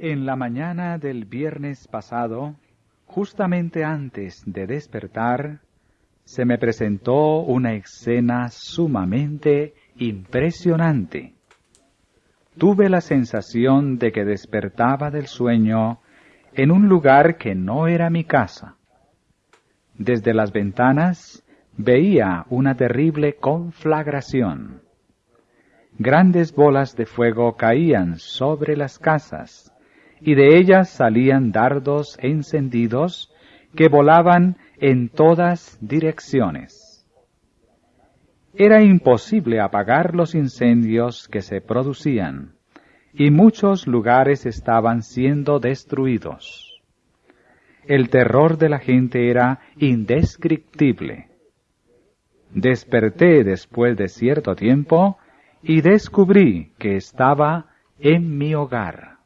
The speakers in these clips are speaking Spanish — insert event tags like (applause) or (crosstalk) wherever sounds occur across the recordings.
En la mañana del viernes pasado, justamente antes de despertar, se me presentó una escena sumamente impresionante. Tuve la sensación de que despertaba del sueño en un lugar que no era mi casa. Desde las ventanas veía una terrible conflagración. Grandes bolas de fuego caían sobre las casas, y de ellas salían dardos encendidos que volaban en todas direcciones. Era imposible apagar los incendios que se producían, y muchos lugares estaban siendo destruidos. El terror de la gente era indescriptible. Desperté después de cierto tiempo y descubrí que estaba en mi hogar.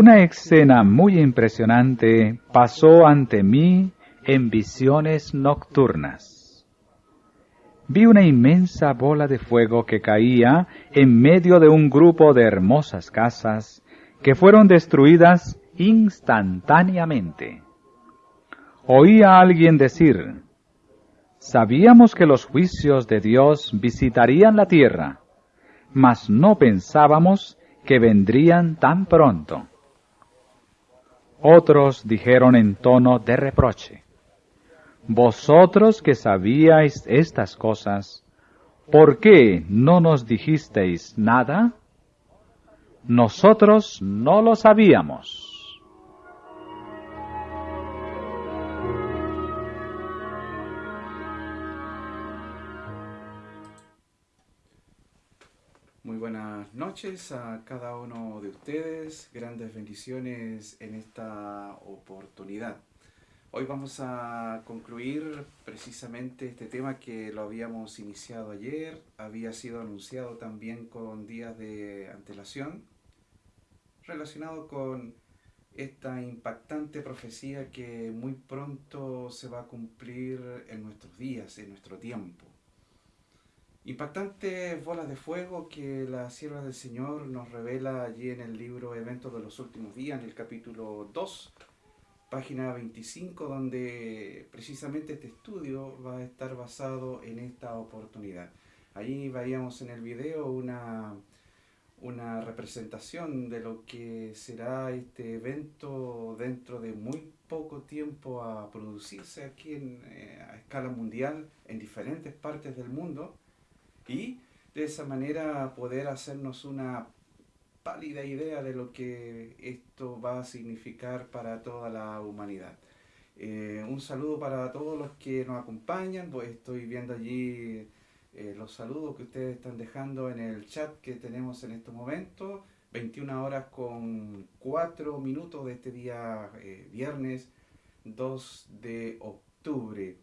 Una escena muy impresionante pasó ante mí en visiones nocturnas. Vi una inmensa bola de fuego que caía en medio de un grupo de hermosas casas que fueron destruidas instantáneamente. Oí a alguien decir, sabíamos que los juicios de Dios visitarían la tierra, mas no pensábamos que vendrían tan pronto. Otros dijeron en tono de reproche, vosotros que sabíais estas cosas, ¿por qué no nos dijisteis nada? Nosotros no lo sabíamos. Noches a cada uno de ustedes, grandes bendiciones en esta oportunidad. Hoy vamos a concluir precisamente este tema que lo habíamos iniciado ayer, había sido anunciado también con días de antelación, relacionado con esta impactante profecía que muy pronto se va a cumplir en nuestros días, en nuestro tiempo. Impactantes bolas de fuego que la sierva del Señor nos revela allí en el libro Eventos de los Últimos Días, en el capítulo 2, página 25, donde precisamente este estudio va a estar basado en esta oportunidad. Allí veíamos en el video una, una representación de lo que será este evento dentro de muy poco tiempo a producirse aquí en, eh, a escala mundial en diferentes partes del mundo y de esa manera poder hacernos una pálida idea de lo que esto va a significar para toda la humanidad. Eh, un saludo para todos los que nos acompañan, pues estoy viendo allí eh, los saludos que ustedes están dejando en el chat que tenemos en este momento, 21 horas con 4 minutos de este día eh, viernes 2 de octubre.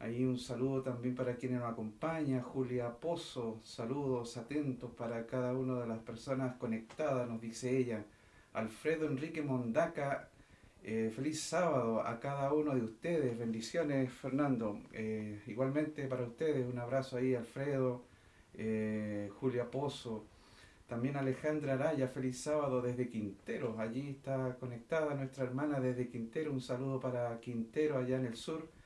Ahí un saludo también para quienes nos acompañan, Julia Pozo, saludos atentos para cada una de las personas conectadas, nos dice ella. Alfredo Enrique Mondaca, eh, feliz sábado a cada uno de ustedes, bendiciones Fernando. Eh, igualmente para ustedes, un abrazo ahí Alfredo, eh, Julia Pozo. También Alejandra Araya, feliz sábado desde Quintero. Allí está conectada nuestra hermana desde Quintero. Un saludo para Quintero allá en el sur.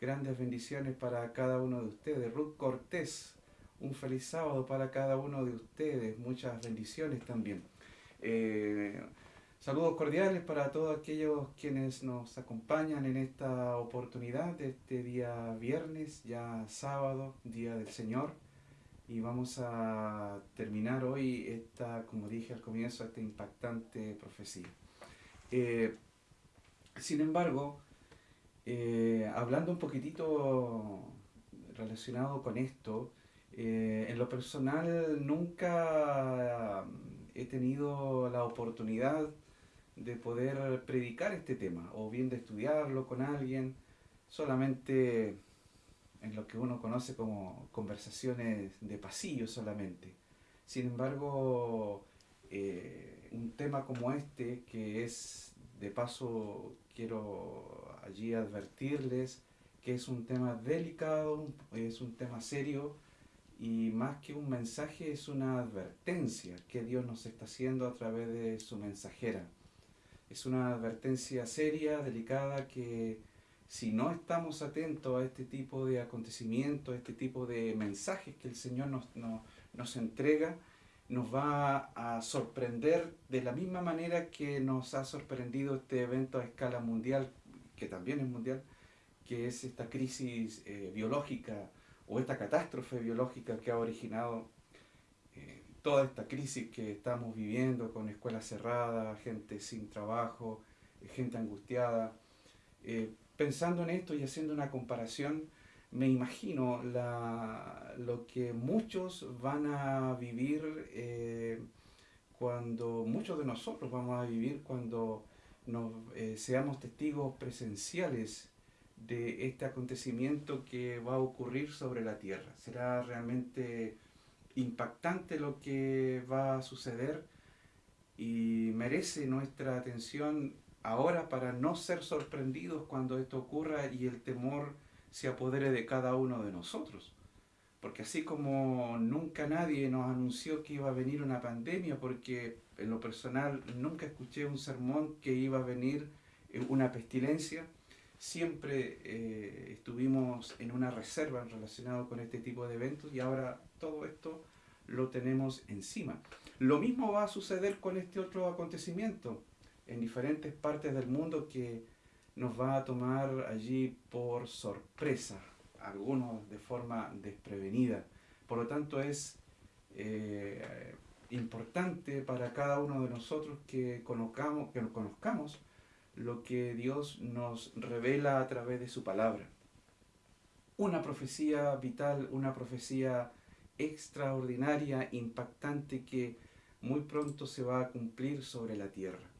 Grandes bendiciones para cada uno de ustedes. Ruth Cortés, un feliz sábado para cada uno de ustedes. Muchas bendiciones también. Eh, saludos cordiales para todos aquellos quienes nos acompañan en esta oportunidad de este día viernes, ya sábado, Día del Señor. Y vamos a terminar hoy esta, como dije al comienzo, esta impactante profecía. Eh, sin embargo, eh, hablando un poquitito relacionado con esto, eh, en lo personal nunca he tenido la oportunidad de poder predicar este tema o bien de estudiarlo con alguien. Solamente en lo que uno conoce como conversaciones de pasillo solamente. Sin embargo, eh, un tema como este, que es, de paso, quiero allí advertirles que es un tema delicado, es un tema serio, y más que un mensaje es una advertencia que Dios nos está haciendo a través de su mensajera. Es una advertencia seria, delicada, que si no estamos atentos a este tipo de acontecimientos, a este tipo de mensajes que el Señor nos, nos entrega, nos va a sorprender de la misma manera que nos ha sorprendido este evento a escala mundial, que también es mundial, que es esta crisis eh, biológica o esta catástrofe biológica que ha originado eh, toda esta crisis que estamos viviendo con escuelas cerradas, gente sin trabajo, eh, gente angustiada. Pensando en esto y haciendo una comparación, me imagino lo que muchos van a vivir cuando, muchos de nosotros vamos a vivir cuando nos, seamos testigos presenciales de este acontecimiento que va a ocurrir sobre la Tierra. Será realmente impactante lo que va a suceder y merece nuestra atención ahora para no ser sorprendidos cuando esto ocurra y el temor se apodere de cada uno de nosotros. Porque así como nunca nadie nos anunció que iba a venir una pandemia, porque en lo personal nunca escuché un sermón que iba a venir una pestilencia, siempre eh, estuvimos en una reserva relacionado con este tipo de eventos y ahora todo esto lo tenemos encima. Lo mismo va a suceder con este otro acontecimiento en diferentes partes del mundo que nos va a tomar allí por sorpresa, algunos de forma desprevenida. Por lo tanto es eh, importante para cada uno de nosotros que conozcamos, que conozcamos lo que Dios nos revela a través de su palabra. Una profecía vital, una profecía extraordinaria, impactante que muy pronto se va a cumplir sobre la tierra.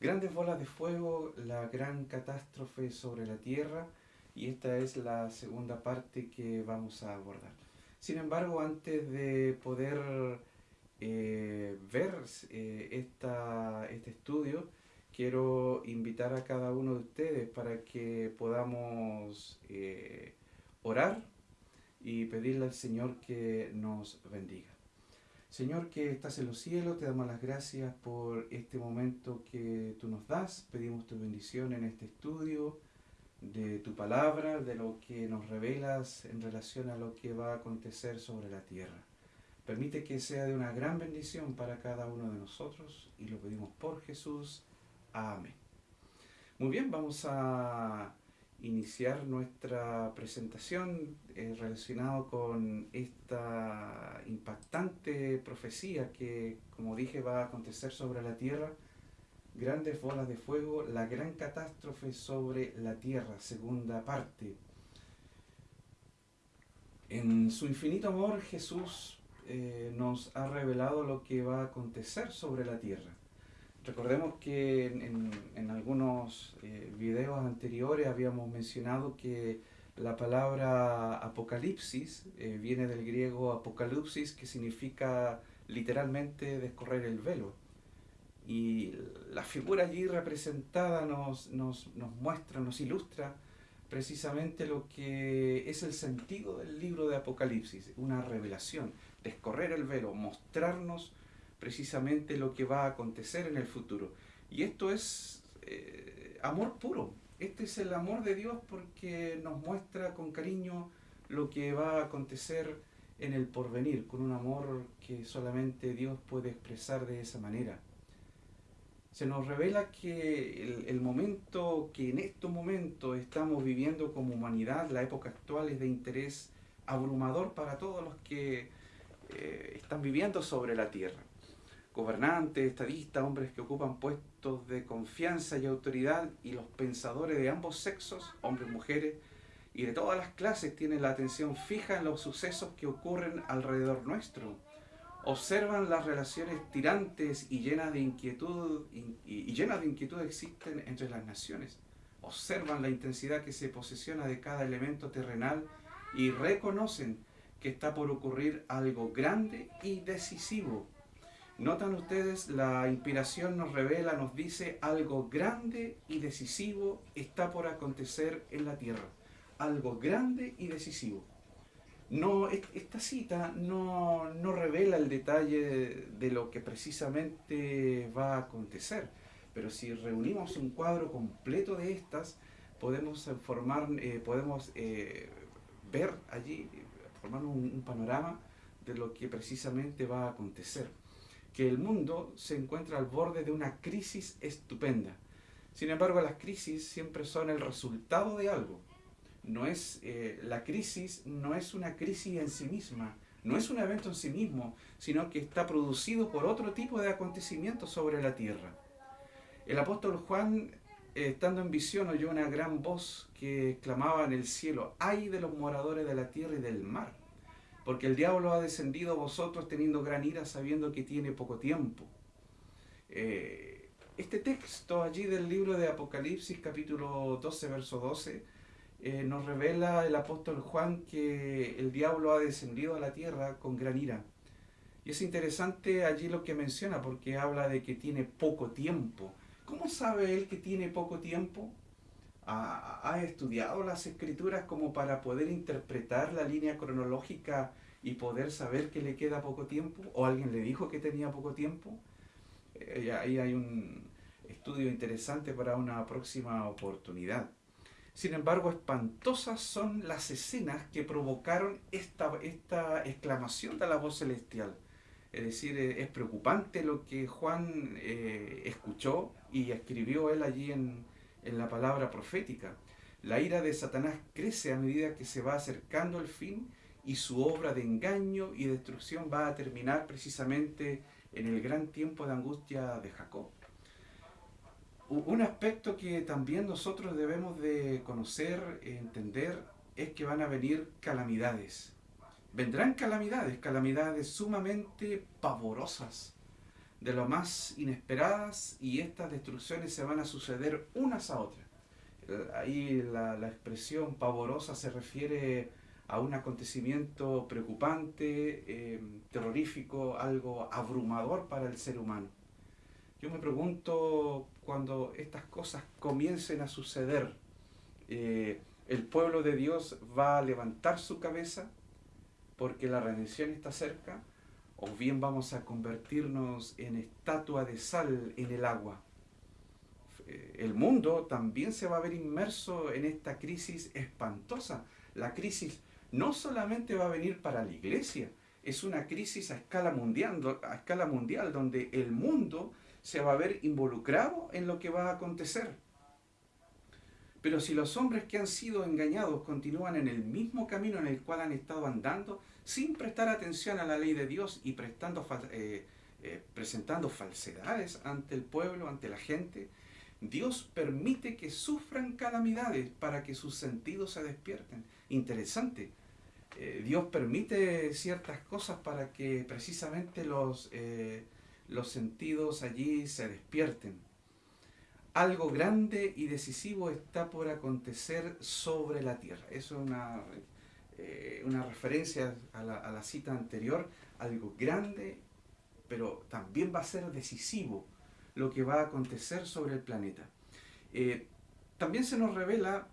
Grandes bolas de fuego, la gran catástrofe sobre la tierra y esta es la segunda parte que vamos a abordar. Sin embargo, antes de poder eh, ver eh, esta, este estudio, quiero invitar a cada uno de ustedes para que podamos eh, orar y pedirle al Señor que nos bendiga. Señor que estás en los cielos, te damos las gracias por este momento que tú nos das. Pedimos tu bendición en este estudio de tu palabra, de lo que nos revelas en relación a lo que va a acontecer sobre la tierra. Permite que sea de una gran bendición para cada uno de nosotros y lo pedimos por Jesús. Amén. Muy bien, vamos a iniciar nuestra presentación eh, relacionado con esta impactante profecía que, como dije, va a acontecer sobre la tierra. Grandes bolas de fuego, la gran catástrofe sobre la tierra, segunda parte. En su infinito amor, Jesús eh, nos ha revelado lo que va a acontecer sobre la tierra. Recordemos que en, algunos eh, videos anteriores habíamos mencionado que la palabra apocalipsis eh, viene del griego apocalipsis, que significa literalmente descorrer el velo. Y la figura allí representada nos, nos muestra, nos ilustra precisamente lo que es el sentido del libro de Apocalipsis, una revelación, descorrer el velo, mostrarnos precisamente lo que va a acontecer en el futuro. Y esto es eh, amor puro. Este es el amor de Dios porque nos muestra con cariño lo que va a acontecer en el porvenir, con un amor que solamente Dios puede expresar de esa manera. Se nos revela que el, momento que en estos momentos estamos viviendo como humanidad, la época actual, es de interés abrumador para todos los que eh, están viviendo sobre la tierra gobernantes, estadistas, hombres que ocupan puestos de confianza y autoridad y los pensadores de ambos sexos, hombres, mujeres, y de todas las clases tienen la atención fija en los sucesos que ocurren alrededor nuestro. Observan las relaciones tirantes y llenas de inquietud y, llenas de inquietud existen entre las naciones. Observan la intensidad que se posesiona de cada elemento terrenal y reconocen que está por ocurrir algo grande y decisivo. Notan ustedes, la inspiración nos revela, nos dice algo grande y decisivo está por acontecer en la tierra. Algo grande y decisivo. No, esta cita no, no revela el detalle de lo que precisamente va a acontecer, pero si reunimos un cuadro completo de estas, podemos formar, eh, podemos eh, ver allí, formar un, panorama de lo que precisamente va a acontecer. Que el mundo se encuentra al borde de una crisis estupenda. Sin embargo, las crisis siempre son el resultado de algo. No es, eh, la crisis no es una crisis en sí misma, no es un evento en sí mismo, sino que está producido por otro tipo de acontecimientos sobre la tierra. El apóstol Juan estando en visión, oyó una gran voz que clamaba en el cielo, ay de los moradores de la tierra y del mar, porque el diablo ha descendido a vosotros teniendo gran ira, sabiendo que tiene poco tiempo. Eh, este texto allí del libro de Apocalipsis, capítulo 12, verso 12, eh, nos revela el apóstol Juan que el diablo ha descendido a la tierra con gran ira. Y es interesante allí lo que menciona, porque habla de que tiene poco tiempo ¿Cómo sabe él que tiene poco tiempo? ¿Ha, estudiado las escrituras como para poder interpretar la línea cronológica y poder saber que le queda poco tiempo? ¿O alguien le dijo que tenía poco tiempo? Eh, ahí hay un estudio interesante para una próxima oportunidad. Sin embargo, espantosas son las escenas que provocaron esta, esta exclamación de la voz celestial. Es decir, eh, es preocupante lo que Juan eh, escuchó y escribió él allí en, en la palabra profética. La ira de Satanás crece a medida que se va acercando el fin y su obra de engaño y destrucción va a terminar precisamente en el gran tiempo de angustia de Jacob. Un aspecto que también nosotros debemos de conocer, entender, es que van a venir calamidades vendrán calamidades, calamidades sumamente pavorosas, de lo más inesperadas, y estas destrucciones se van a suceder unas a otras. Eh, ahí la, expresión pavorosa se refiere a un acontecimiento preocupante, eh, terrorífico, algo abrumador para el ser humano. Yo me pregunto cuando estas cosas comiencen a suceder, eh, ¿el pueblo de Dios va a levantar su cabeza? Porque la redención está cerca, o bien vamos a convertirnos en estatua de sal en el agua. Eh, el mundo también se va a ver inmerso en esta crisis espantosa. La crisis no solamente va a venir para la iglesia, es una crisis a escala mundial, a escala mundial donde el mundo se va a ver involucrado en lo que va a acontecer. Pero si los hombres que han sido engañados continúan en el mismo camino en el cual han estado andando, sin prestar atención a la ley de Dios y prestando, eh, eh, presentando falsedades ante el pueblo, ante la gente, Dios permite que sufran calamidades para que sus sentidos se despierten. Interesante. Eh, Dios permite ciertas cosas para que precisamente los, los sentidos allí se despierten algo grande y decisivo está por acontecer sobre la tierra. Eso es una, eh, referencia a la, cita anterior, algo grande, pero también va a ser decisivo lo que va a acontecer sobre el planeta. Eh, también se nos revela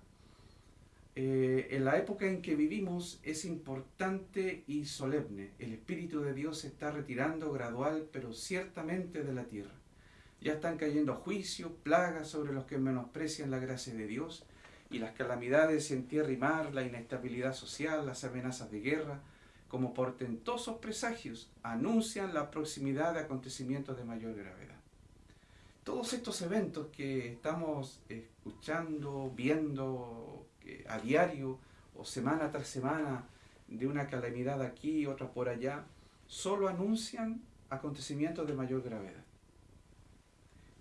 eh, en la época en que vivimos es importante y solemne. El Espíritu de Dios se está retirando gradual, pero ciertamente de la tierra. Ya están cayendo juicios, plagas sobre los que menosprecian la gracia de Dios y las calamidades en tierra y mar, la inestabilidad social, las amenazas de guerra, como portentosos presagios, anuncian la proximidad de acontecimientos de mayor gravedad. Todos estos eventos que estamos escuchando, viendo a diario o semana tras semana, de una calamidad aquí otra por allá, solo anuncian acontecimientos de mayor gravedad.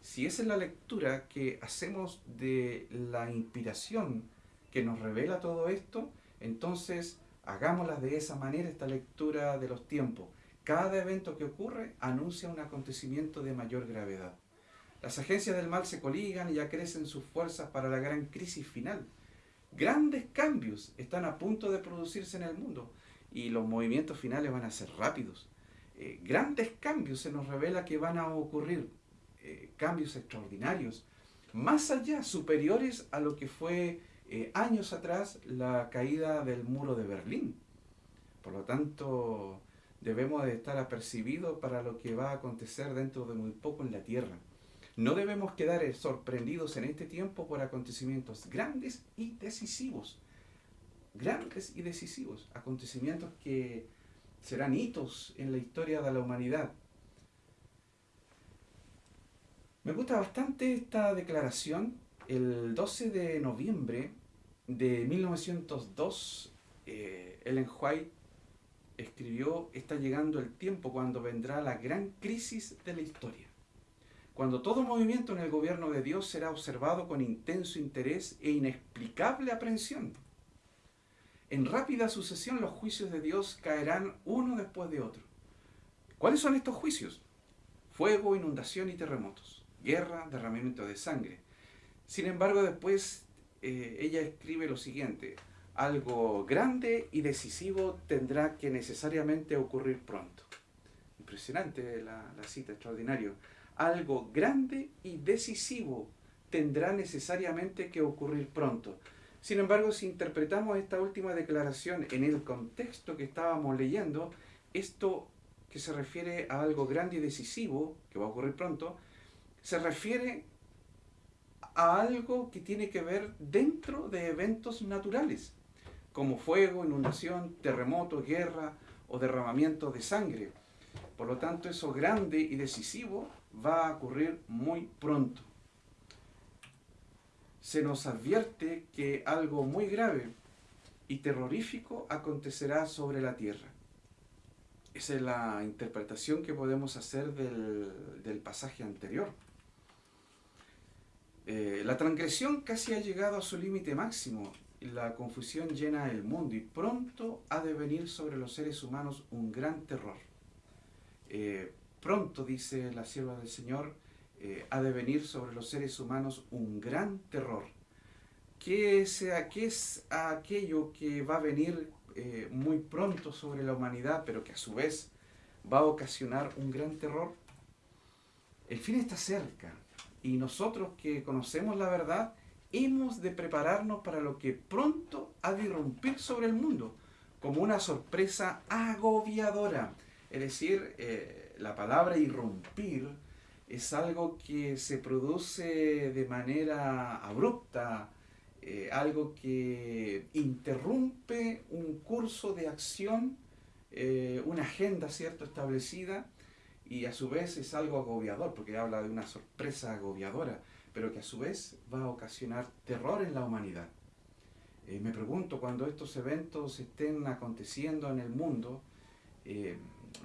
Si esa es la lectura que hacemos de la inspiración que nos revela todo esto, entonces hagámosla de esa manera, esta lectura de los tiempos. Cada evento que ocurre anuncia un acontecimiento de mayor gravedad. Las agencias del mal se coligan y ya crecen sus fuerzas para la gran crisis final. Grandes cambios están a punto de producirse en el mundo y los movimientos finales van a ser rápidos. Eh, grandes cambios se nos revela que van a ocurrir, eh, cambios extraordinarios, más allá, superiores a lo que fue eh, años atrás la caída del muro de Berlín. Por lo tanto, debemos de estar apercibidos para lo que va a acontecer dentro de muy poco en la tierra. No debemos quedar sorprendidos en este tiempo por acontecimientos grandes y decisivos. Grandes y decisivos. Acontecimientos que serán hitos en la historia de la humanidad. Me gusta bastante esta declaración. El 12 de noviembre de 1902, eh, Ellen White escribió, está llegando el tiempo cuando vendrá la gran crisis de la historia. Cuando todo movimiento en el gobierno de Dios será observado con intenso interés e inexplicable aprensión. En rápida sucesión los juicios de Dios caerán uno después de otro. ¿Cuáles son estos juicios? Fuego, inundación y terremotos, guerra, derramamiento de sangre. Sin embargo, después eh, ella escribe lo siguiente, algo grande y decisivo tendrá que necesariamente ocurrir pronto. Impresionante la, la cita, extraordinario. Algo grande y decisivo tendrá necesariamente que ocurrir pronto. Sin embargo, si interpretamos esta última declaración en el contexto que estábamos leyendo, esto que se refiere a algo grande y decisivo, que va a ocurrir pronto, se refiere a algo que tiene que ver dentro de eventos naturales, como fuego, inundación, terremoto, guerra o derramamiento de sangre. Por lo tanto, eso grande y decisivo va a ocurrir muy pronto se nos advierte que algo muy grave y terrorífico acontecerá sobre la tierra. Esa es la interpretación que podemos hacer del, pasaje anterior. Eh, la transgresión casi ha llegado a su límite máximo. La confusión llena el mundo y pronto ha de venir sobre los seres humanos un gran terror. Eh, pronto, dice la sierva del Señor, eh, ha de venir sobre los seres humanos un gran terror. ¿Qué es, aquello que va a venir eh, muy pronto sobre la humanidad, pero que a su vez va a ocasionar un gran terror? El fin está cerca y nosotros que conocemos la verdad hemos de prepararnos para lo que pronto ha de irrumpir sobre el mundo, como una sorpresa agobiadora. Es decir, eh, la palabra irrumpir es algo que se produce de manera abrupta, eh, algo que interrumpe un curso de acción, eh, una agenda cierto establecida y a su vez es algo agobiador porque habla de una sorpresa agobiadora, pero que a su vez va a ocasionar terror en la humanidad. Eh, me pregunto, cuando estos eventos estén aconteciendo en el mundo,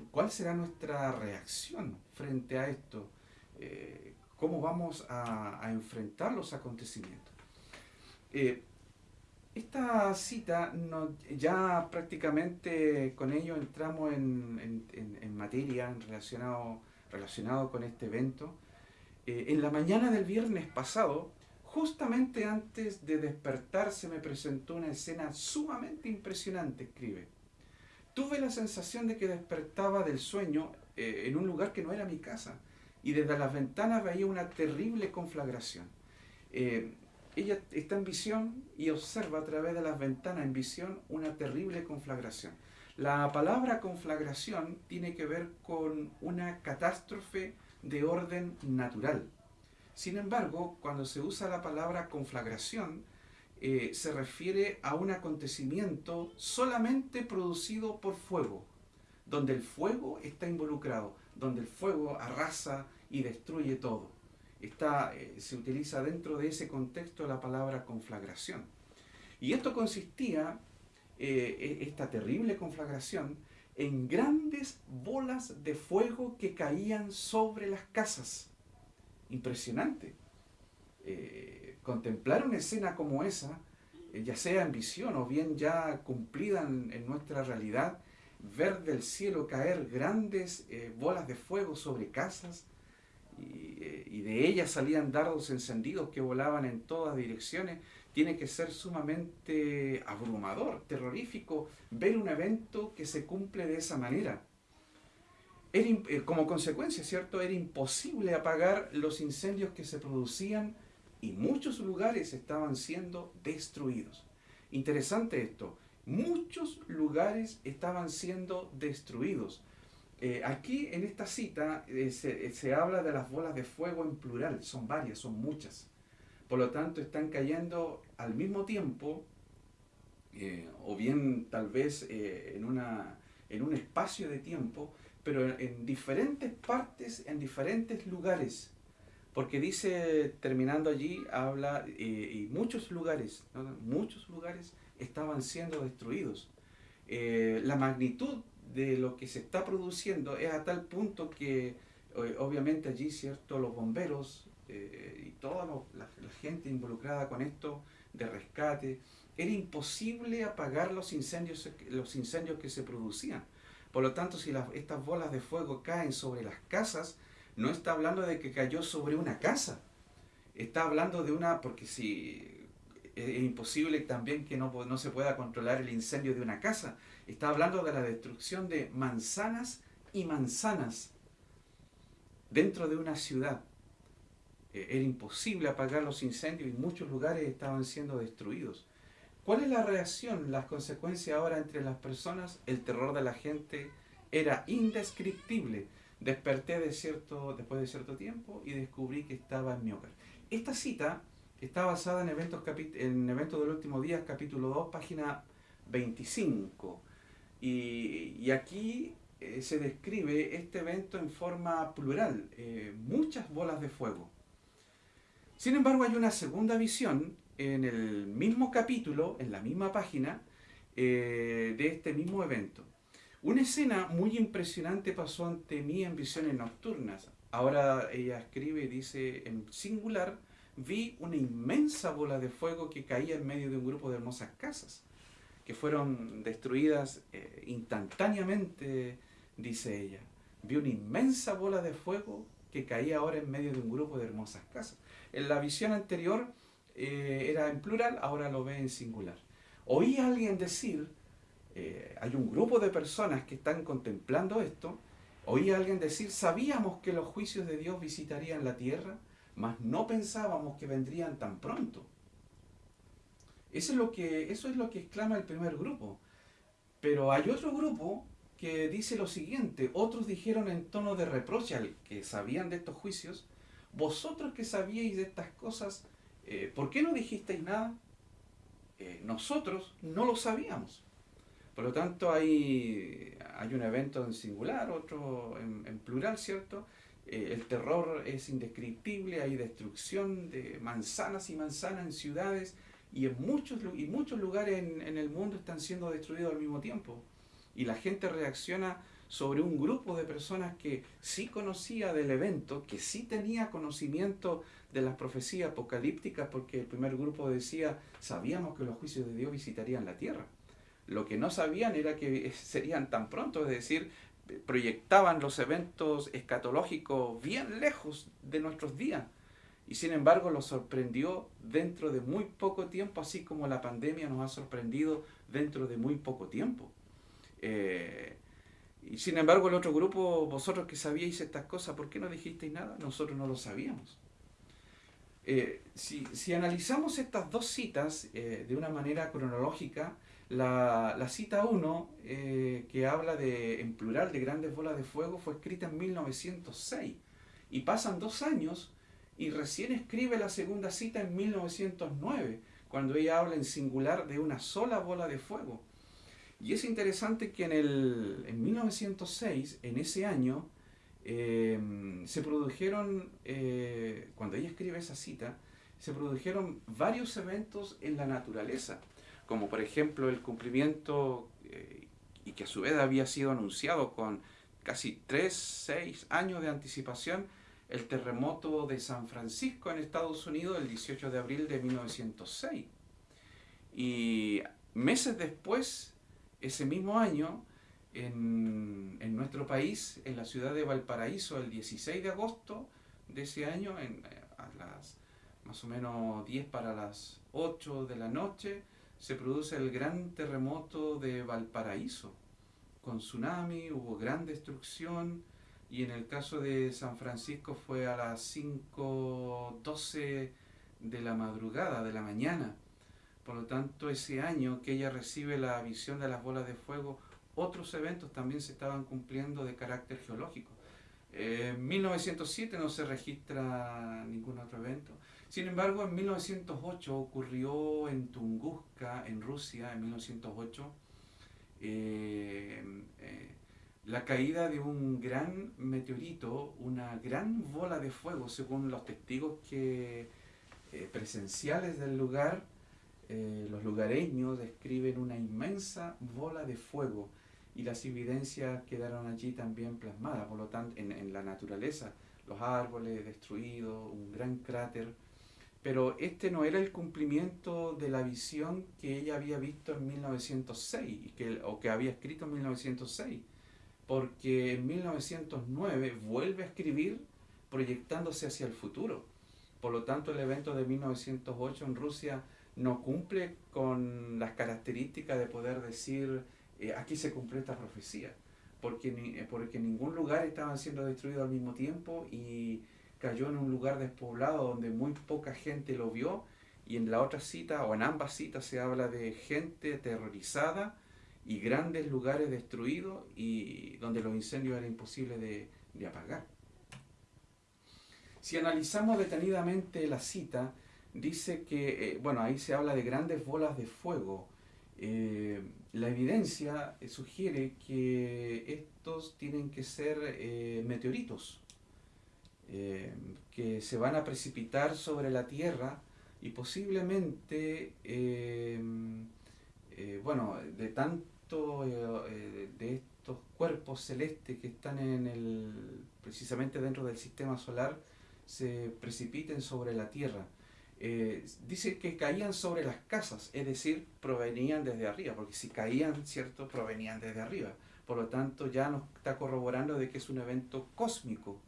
¿cuál será nuestra reacción frente a esto? Eh, cómo vamos a, enfrentar los acontecimientos. Eh, esta cita, ya prácticamente con ello entramos en, materia relacionado, relacionado con este evento. Eh, en la mañana del viernes pasado, justamente antes de despertar, se me presentó una escena sumamente impresionante, escribe. Tuve la sensación de que despertaba del sueño en un lugar que no era mi casa y desde las ventanas veía una terrible conflagración. Eh, ella está en visión y observa a través de las ventanas en visión una terrible conflagración. La palabra conflagración tiene que ver con una catástrofe de orden natural. Sin embargo, cuando se usa la palabra conflagración, eh, se refiere a un acontecimiento solamente producido por fuego, donde el fuego está involucrado, donde el fuego arrasa, y destruye todo. Eh, se utiliza dentro de ese contexto la palabra conflagración. Y esto consistía, eh, e, esta terrible conflagración, en grandes bolas de fuego que caían sobre las casas. Impresionante. Eh, contemplar una escena como esa, ya sea en visión o bien ya cumplida en, nuestra realidad, ver del cielo caer grandes bolas de fuego sobre casas, y, de ellas salían dardos encendidos que volaban en todas direcciones. tiene que ser sumamente abrumador, terrorífico, ver un evento que se cumple de esa manera. Eh, como consecuencia, ¿cierto? Era imposible apagar los incendios que se producían y muchos lugares estaban siendo destruidos. Interesante esto, muchos lugares estaban siendo destruidos. Eh, aquí en esta cita eh, se, habla de las bolas de fuego en plural, son varias, son muchas. Por lo tanto, están cayendo al mismo tiempo, o bien tal vez en, una, en un espacio de tiempo, pero en diferentes partes, en diferentes lugares. Porque dice, terminando allí, habla, eh, y muchos lugares, muchos lugares estaban siendo destruidos. Eh, la magnitud de lo que se está produciendo es a tal punto que obviamente allí, ¿cierto? Los bomberos eh, y toda la, gente involucrada con esto de rescate, era imposible apagar los incendios, los incendios que se producían. Por lo tanto, si estas bolas de fuego caen sobre las casas, no está hablando de que cayó sobre una casa. Está hablando de una, porque si es imposible también que no, no se pueda controlar el incendio de una casa. Está hablando de la destrucción de manzanas y manzanas dentro de una ciudad. E, era imposible apagar los incendios y muchos lugares estaban siendo destruidos. ¿Cuál es la reacción, las consecuencias ahora entre las personas? El terror de la gente era indescriptible. Desperté de cierto, después de cierto tiempo y descubrí que estaba en mi hogar. Esta cita está basada en eventos, en eventos del último día, capítulo 2, página 25. Y, aquí eh, se describe este evento en forma plural, eh, muchas bolas de fuego. Sin embargo, hay una segunda visión en el mismo capítulo, en la misma página, eh, de este mismo evento. Una escena muy impresionante pasó ante mí en visiones nocturnas. Ahora ella escribe y dice en singular, vi una inmensa bola de fuego que caía en medio de un grupo de hermosas casas, que fueron destruidas eh, instantáneamente, dice ella. Vi una inmensa bola de fuego que caía ahora en medio de un grupo de hermosas casas. En la visión anterior eh, era en plural, ahora lo ve en singular. Oí a alguien decir, eh, hay un grupo de personas que están contemplando esto, oí a alguien decir, sabíamos que los juicios de Dios visitarían la tierra, mas no pensábamos que vendrían tan pronto. Eso es lo que, eso es lo que exclama el primer grupo. Pero hay otro grupo que dice lo siguiente, otros dijeron en tono de reproche al que sabían de estos juicios, vosotros que sabíais de estas cosas, eh, ¿por qué no dijisteis nada? Eh, nosotros no lo sabíamos. Por lo tanto, hay, hay un evento en singular, otro en, plural, ¿cierto? Eh, el terror es indescriptible, hay destrucción de manzanas y manzanas en ciudades y en muchos, y muchos lugares en, en el mundo están siendo destruidos al mismo tiempo. Y la gente reacciona sobre un grupo de personas que sí conocía del evento, que sí tenía conocimiento de las profecías apocalípticas, porque el primer grupo decía, sabíamos que los juicios de Dios visitarían la tierra. Lo que no sabían era que (laughs) serían tan pronto, es decir, proyectaban los eventos escatológicos bien lejos de nuestros días. Y sin embargo los sorprendió dentro de muy poco tiempo, así como la pandemia nos ha sorprendido dentro de muy poco tiempo. Eh, y sin embargo, el otro grupo, vosotros que sabíais estas cosas, ¿por qué no dijisteis nada? Nosotros no lo sabíamos. Eh, si, analizamos estas dos citas eh, de una manera cronológica, la, cita 1, eh, que habla de, en plural de grandes bolas de fuego, fue escrita en 1906. Y pasan dos años y recién escribe la segunda cita en 1909, cuando ella habla en singular de una sola bola de fuego. Y es interesante que en, el, en 1906, en ese año, eh, se produjeron, eh, cuando ella escribe esa cita, se produjeron varios eventos en la naturaleza, como por ejemplo el cumplimiento, eh, y que a su vez había sido anunciado con casi 3, 6 años de anticipación, el terremoto de San Francisco en Estados Unidos el 18 de abril de 1906. Y meses después ese mismo año, en, nuestro país, en la ciudad de Valparaíso, el 16 de agosto de ese año, en, a las más o menos 10 para las 8 de la noche, se produce el gran terremoto de Valparaíso. Con tsunami hubo gran destrucción y en el caso de San Francisco fue a las 5.12 de la madrugada, de la mañana. Por lo tanto, ese año que ella recibe la visión de las bolas de fuego, otros eventos también se estaban cumpliendo de carácter geológico. En 1907 no se registra ningún otro evento. Sin embargo, en 1908 ocurrió en Tunguska, en Rusia, en 1908, eh, eh, la caída de un gran meteorito, una gran bola de fuego, según los testigos que, eh, presenciales del lugar, los lugareños describen una inmensa bola de fuego y las evidencias quedaron allí también plasmadas, por lo tanto, en, en la naturaleza, los árboles destruidos, un gran cráter. Pero este no era el cumplimiento de la visión que ella había visto en 1906 que, o que había escrito en 1906, porque en 1909 vuelve a escribir proyectándose hacia el futuro. Por lo tanto, el evento de 1908 en Rusia no cumple con las características de poder decir eh, aquí se cumple esta profecía, porque, eh, porque ningún lugar estaban siendo destruidos al mismo tiempo y cayó en un lugar despoblado donde muy poca gente lo vio y en la otra cita o en ambas citas se habla de gente aterrorizada y grandes lugares destruidos y donde los incendios era imposible de, apagar. Si analizamos detenidamente la cita, dice que, eh, bueno, ahí se habla de grandes bolas de fuego. Eh, la evidencia sugiere que estos tienen que ser eh, meteoritos, eh, que se van a precipitar sobre la Tierra y posiblemente, eh, eh, bueno, de tanto de estos cuerpos celestes que están en el, precisamente dentro del sistema solar, se precipiten sobre la Tierra. dice que caían sobre las casas, es decir, provenían desde arriba, porque si caían, ¿cierto?, provenían desde arriba. Por lo tanto, ya nos está corroborando de que es un evento cósmico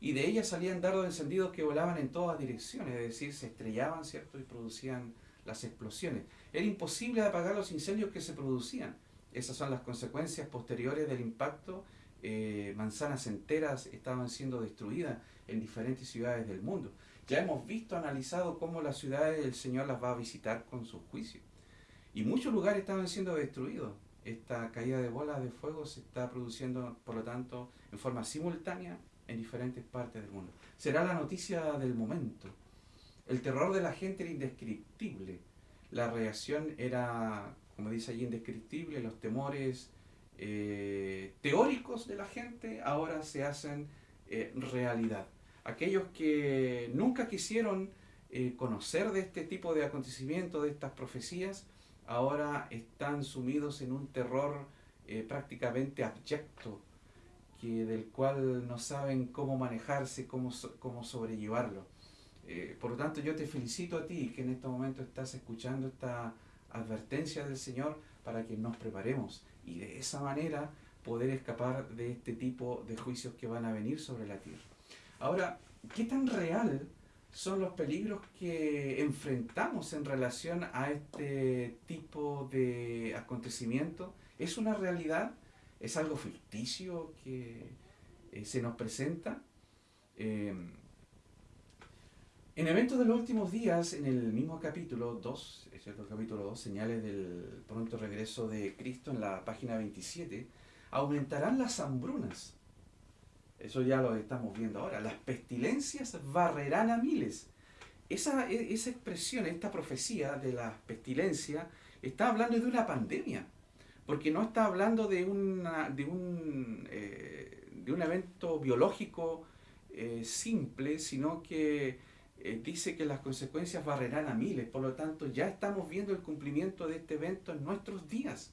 y de ellas salían dardos encendidos que volaban en todas direcciones, es decir, se estrellaban, ¿cierto? Y producían las explosiones. Era imposible apagar los incendios que se producían. Esas son las consecuencias posteriores del impacto. Eh, manzanas enteras estaban siendo destruidas en diferentes ciudades del mundo. Ya hemos visto, analizado cómo las ciudades del Señor las va a visitar con su juicio. Y muchos lugares estaban siendo destruidos. Esta caída de bolas de fuego se está produciendo, por lo tanto, en forma simultánea en diferentes partes del mundo. Será la noticia del momento. El terror de la gente era indescriptible. La reacción era, como dice allí, indescriptible. Los temores eh, teóricos de la gente ahora se hacen eh, realidad. Aquellos que nunca quisieron eh, conocer de este tipo de acontecimientos, de estas profecías, ahora están sumidos en un terror prácticamente abyecto que, del cual no saben cómo manejarse, cómo, cómo sobrellevarlo. Eh, por lo tanto, yo te felicito a ti que en este momento estás escuchando esta advertencia del Señor para que nos preparemos y de esa manera poder escapar de este tipo de juicios que van a venir sobre la tierra. Ahora, ¿qué tan real son los peligros que enfrentamos en relación a este tipo de acontecimiento? ¿Es una realidad? es algo ficticio que eh, se nos presenta. Eh, en eventos de los últimos días, en el mismo capítulo 2, es el capítulo 2, señales del pronto regreso de Cristo en la página 27, aumentarán las hambrunas. Eso ya lo estamos viendo ahora. Las pestilencias barrerán a miles. Esa, e, esa expresión, esta profecía de la pestilencia, está hablando de una pandemia porque no está hablando de, una, de, un, eh, de un evento biológico eh, simple, sino que eh, dice que las consecuencias barrerán a miles, por lo tanto ya estamos viendo el cumplimiento de este evento en nuestros días.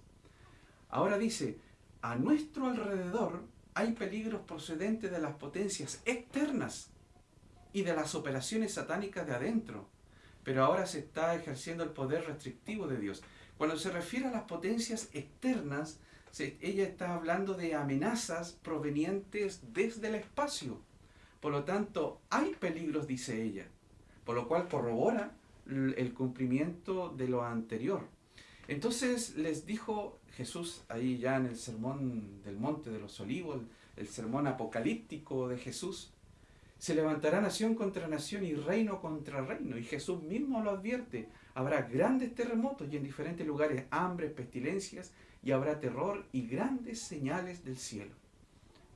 Ahora dice, a nuestro alrededor hay peligros procedentes de las potencias externas y de las operaciones satánicas de adentro, pero ahora se está ejerciendo el poder restrictivo de Dios. Cuando se refiere a las potencias externas, ella está hablando de amenazas provenientes desde el espacio. Por lo tanto, hay peligros, dice ella. Por lo cual corrobora el cumplimiento de lo anterior. Entonces les dijo Jesús ahí ya en el sermón del monte de los olivos, el sermón apocalíptico de Jesús, se levantará nación contra nación y reino contra reino. Y Jesús mismo lo advierte. Habrá grandes terremotos y en diferentes lugares hambre, pestilencias y habrá terror y grandes señales del cielo.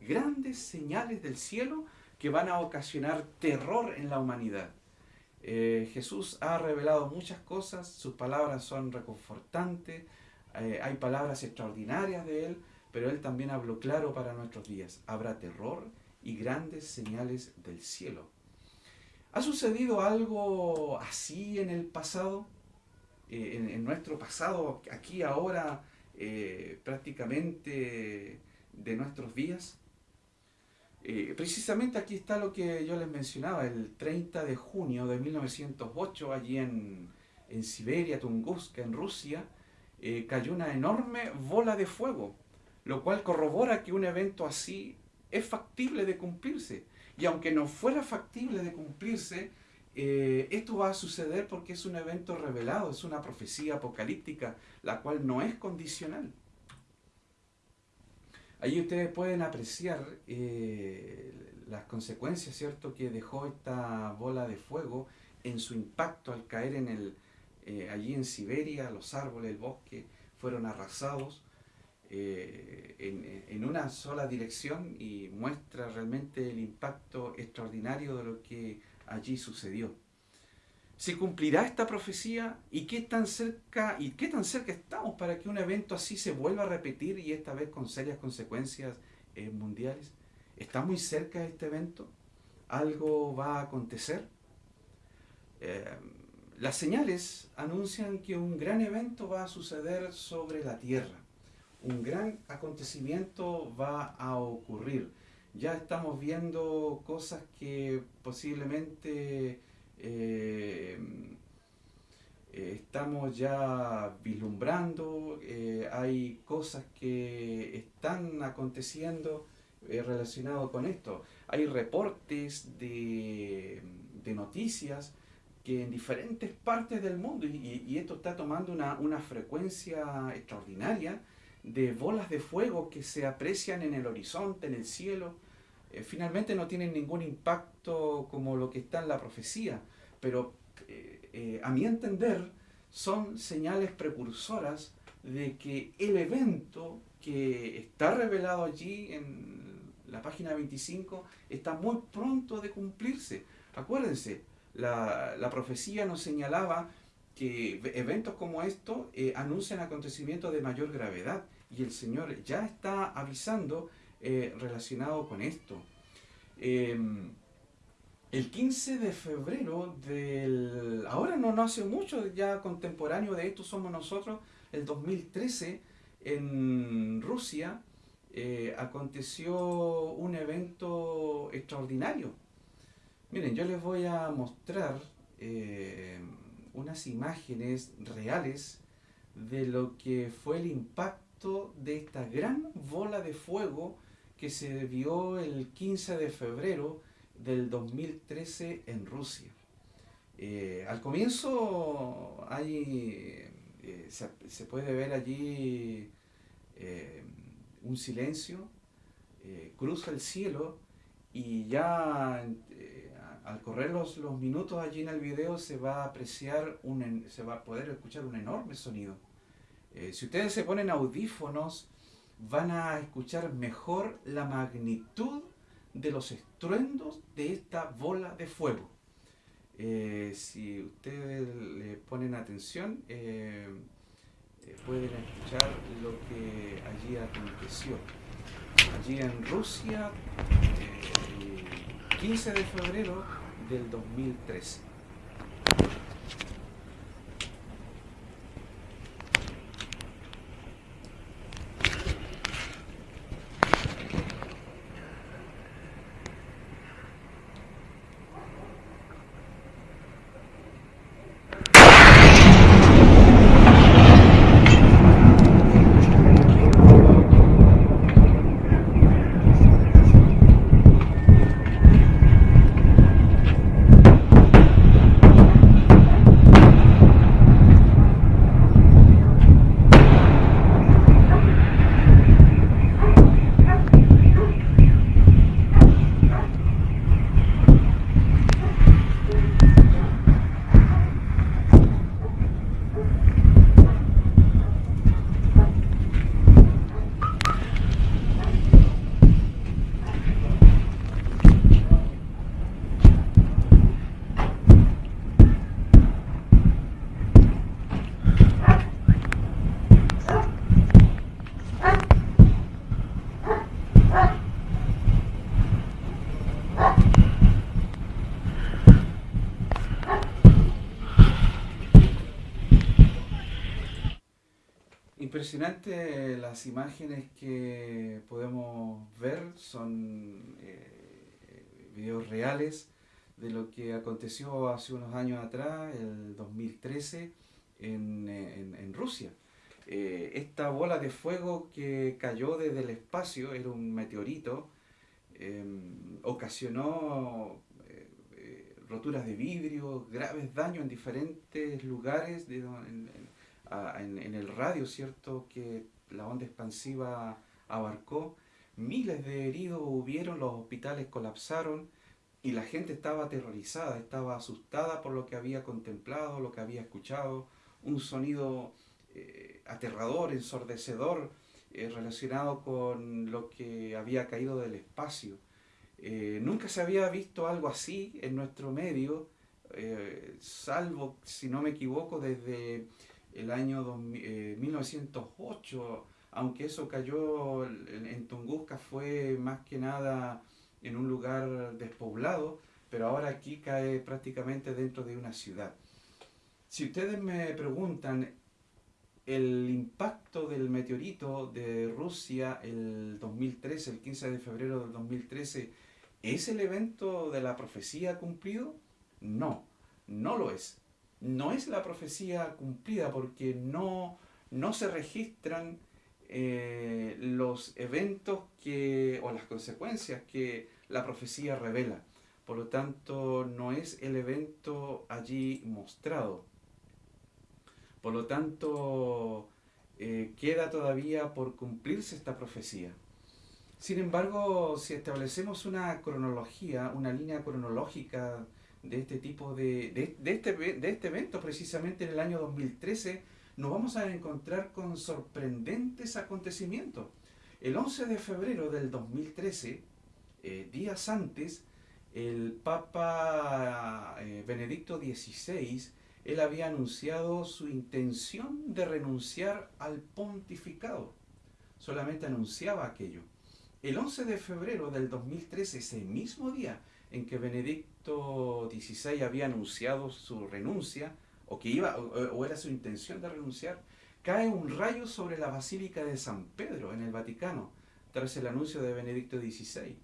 Grandes señales del cielo que van a ocasionar terror en la humanidad. Eh, Jesús ha revelado muchas cosas, sus palabras son reconfortantes, eh, hay palabras extraordinarias de Él, pero Él también habló claro para nuestros días. Habrá terror y grandes señales del cielo. ¿Ha sucedido algo así en el pasado? Eh, en, nuestro pasado, aquí ahora, prácticamente de nuestros días. Eh, precisamente aquí está lo que yo les mencionaba, el 30 de junio de 1908, allí en, Siberia, Tunguska, en Rusia, eh, cayó una enorme bola de fuego, lo cual corrobora que un evento así es factible de cumplirse. Y aunque no fuera factible de cumplirse, eh, esto va a suceder porque es un evento revelado, es una profecía apocalíptica, la cual no es condicional. Ahí ustedes pueden apreciar eh, las consecuencias, ¿cierto?, que dejó esta bola de fuego en su impacto al caer en el, eh, allí en Siberia, los árboles, el bosque fueron arrasados eh, en, en, una sola dirección y muestra realmente el impacto extraordinario de lo que allí sucedió. ¿Se cumplirá esta profecía? ¿Y qué tan cerca y qué tan cerca estamos para que un evento así se vuelva a repetir y esta vez con serias consecuencias eh, mundiales? ¿Está muy cerca este evento? ¿Algo va a acontecer? Eh, las señales anuncian que un gran evento va a suceder sobre la tierra. Un gran acontecimiento va a ocurrir. Ya estamos viendo cosas que posiblemente estamos ya vislumbrando, eh, hay cosas que están aconteciendo relacionadas con esto. Hay reportes de, noticias que en diferentes partes del mundo, y, esto está tomando una, una, frecuencia extraordinaria, de bolas de fuego que se aprecian en el horizonte, en el cielo, eh, finalmente no tienen ningún impacto como lo que está en la profecía, pero eh, eh, a mi entender son señales precursoras de que el evento que está revelado allí en la página 25 está muy pronto de cumplirse. Acuérdense, la, la profecía nos señalaba que eventos como estos anuncian acontecimientos de mayor gravedad y el Señor ya está avisando eh, relacionado con esto. Em, el 15 de febrero del... Ahora no, no hace mucho, ya contemporáneo de esto somos nosotros, el 2013, en Rusia, eh, aconteció un evento extraordinario. Miren, yo les voy a mostrar eh, unas imágenes reales de lo que fue el impacto de esta gran bola de fuego que se vio el 15 de febrero del 2013 en Rusia. Eh, al comienzo hay, eh, se, puede ver allí eh, un silencio, cruza el cielo y ya al correr los, los, minutos allí en el video se va a apreciar, un, se va a poder escuchar un enorme sonido. si ustedes se ponen audífonos, van a escuchar mejor la magnitud de los estruendos de esta bola de fuego. Eh, si ustedes le ponen atención, eh, eh, pueden escuchar lo que allí aconteció. Allí en Rusia, el 15 de febrero del 2013. Impresionante las imágenes que podemos ver, son eh, videos reales de lo que aconteció hace unos años atrás, el 2013, en, en, Rusia. Eh, esta bola de fuego que cayó desde el espacio, era un meteorito, em, ocasionó eh, roturas de vidrio, graves daños en diferentes lugares de, en, en, el radio, ¿cierto?, que la onda expansiva abarcó. Miles de heridos hubieron, los hospitales colapsaron y la gente estaba aterrorizada, estaba asustada por lo que había contemplado, lo que había escuchado, un sonido eh, aterrador, ensordecedor, eh, relacionado con lo que había caído del espacio. Eh, nunca se había visto algo así en nuestro medio, salvo, si no me equivoco, desde el año 1908, eh, aunque eso cayó en, Tunguska, fue más que nada en un lugar despoblado, pero ahora aquí cae prácticamente dentro de una ciudad. Si ustedes me preguntan, el impacto del meteorito de Rusia el 2013, el 15 de febrero del 2013, ¿es el evento de la profecía cumplido? No, no lo es no es la profecía cumplida porque no, no se registran eh, los eventos que, o las consecuencias que la profecía revela. Por lo tanto, no es el evento allí mostrado. Por lo tanto, eh, queda todavía por cumplirse esta profecía. Sin embargo, si establecemos una cronología, una línea cronológica de este tipo de, de, este, de este evento, precisamente en el año 2013, nos vamos a encontrar con sorprendentes acontecimientos. El 11 de febrero del 2013, eh, días antes, el Papa eh, Benedicto XVI, él había anunciado su intención de renunciar al pontificado. Solamente anunciaba aquello. El 11 de febrero del 2013, ese mismo día en que Benedict, 16 había anunciado su renuncia, o que iba, o, era su intención de renunciar, cae un rayo sobre la Basílica de San Pedro en el Vaticano, tras el anuncio de Benedicto XVI.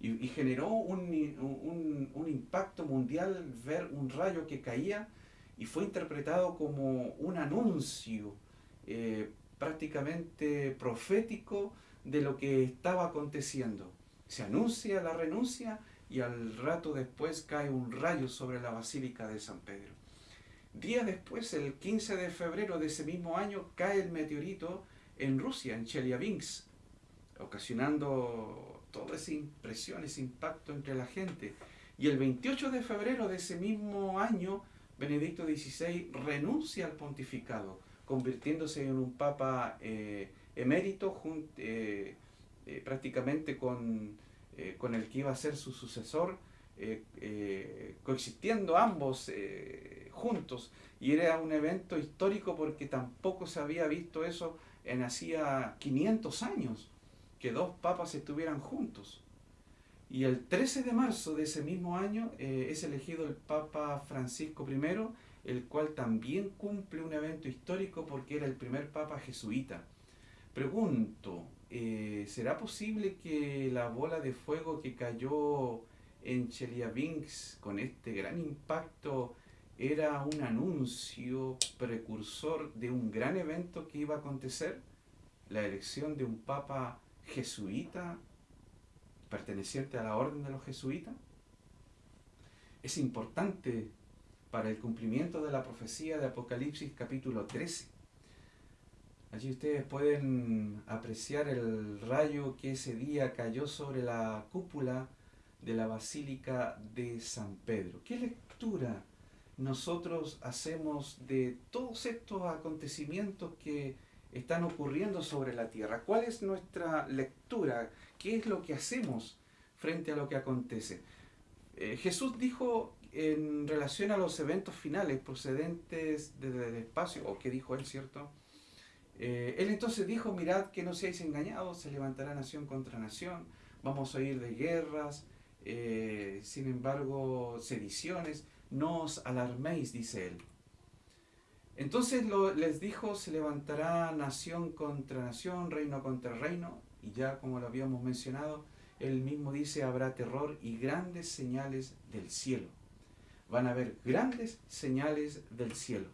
Y, generó un, un, impacto mundial ver un rayo que caía y fue interpretado como un anuncio eh, prácticamente profético de lo que estaba aconteciendo. Se anuncia la renuncia y al rato después cae un rayo sobre la Basílica de San Pedro. Día después, el 15 de febrero de ese mismo año, cae el meteorito en Rusia, en Chelyabinsk, ocasionando toda esa impresión, ese impacto entre la gente. Y el 28 de febrero de ese mismo año, Benedicto XVI renuncia al pontificado, convirtiéndose en un papa eh, emérito, eh, eh, prácticamente con eh, con el que iba a ser su sucesor, eh, eh, coexistiendo ambos juntos. Y era un evento histórico porque tampoco se había visto eso en hacía 500 años, que dos papas estuvieran juntos. Y el 13 de marzo de ese mismo año es elegido el Papa Francisco I, el cual también cumple un evento histórico porque era el primer Papa jesuita. Pregunto, eh, ¿será posible que la bola de fuego que cayó en Chelyabinsk con este gran impacto era un anuncio precursor de un gran evento que iba a acontecer? La elección de un papa jesuita perteneciente a la orden de los jesuitas. Es importante para el cumplimiento de la profecía de Apocalipsis capítulo 13 Allí ustedes pueden apreciar el rayo que ese día cayó sobre la cúpula de la Basílica de San Pedro. ¿Qué lectura nosotros hacemos de todos estos acontecimientos que están ocurriendo sobre la tierra? ¿Cuál es nuestra lectura? ¿Qué es lo que hacemos frente a lo que acontece? Eh, Jesús dijo en relación a los eventos finales procedentes desde el espacio, o qué dijo él, ¿cierto? Eh, él entonces dijo, mirad que no seáis engañados, se levantará nación contra nación, vamos a oír de guerras, eh, sin embargo, sediciones, no os alarméis, dice él. Entonces les dijo, se levantará nación contra nación, reino contra reino, y ya como lo habíamos mencionado, él mismo dice, habrá terror y grandes señales del cielo. Van a haber grandes señales del cielo.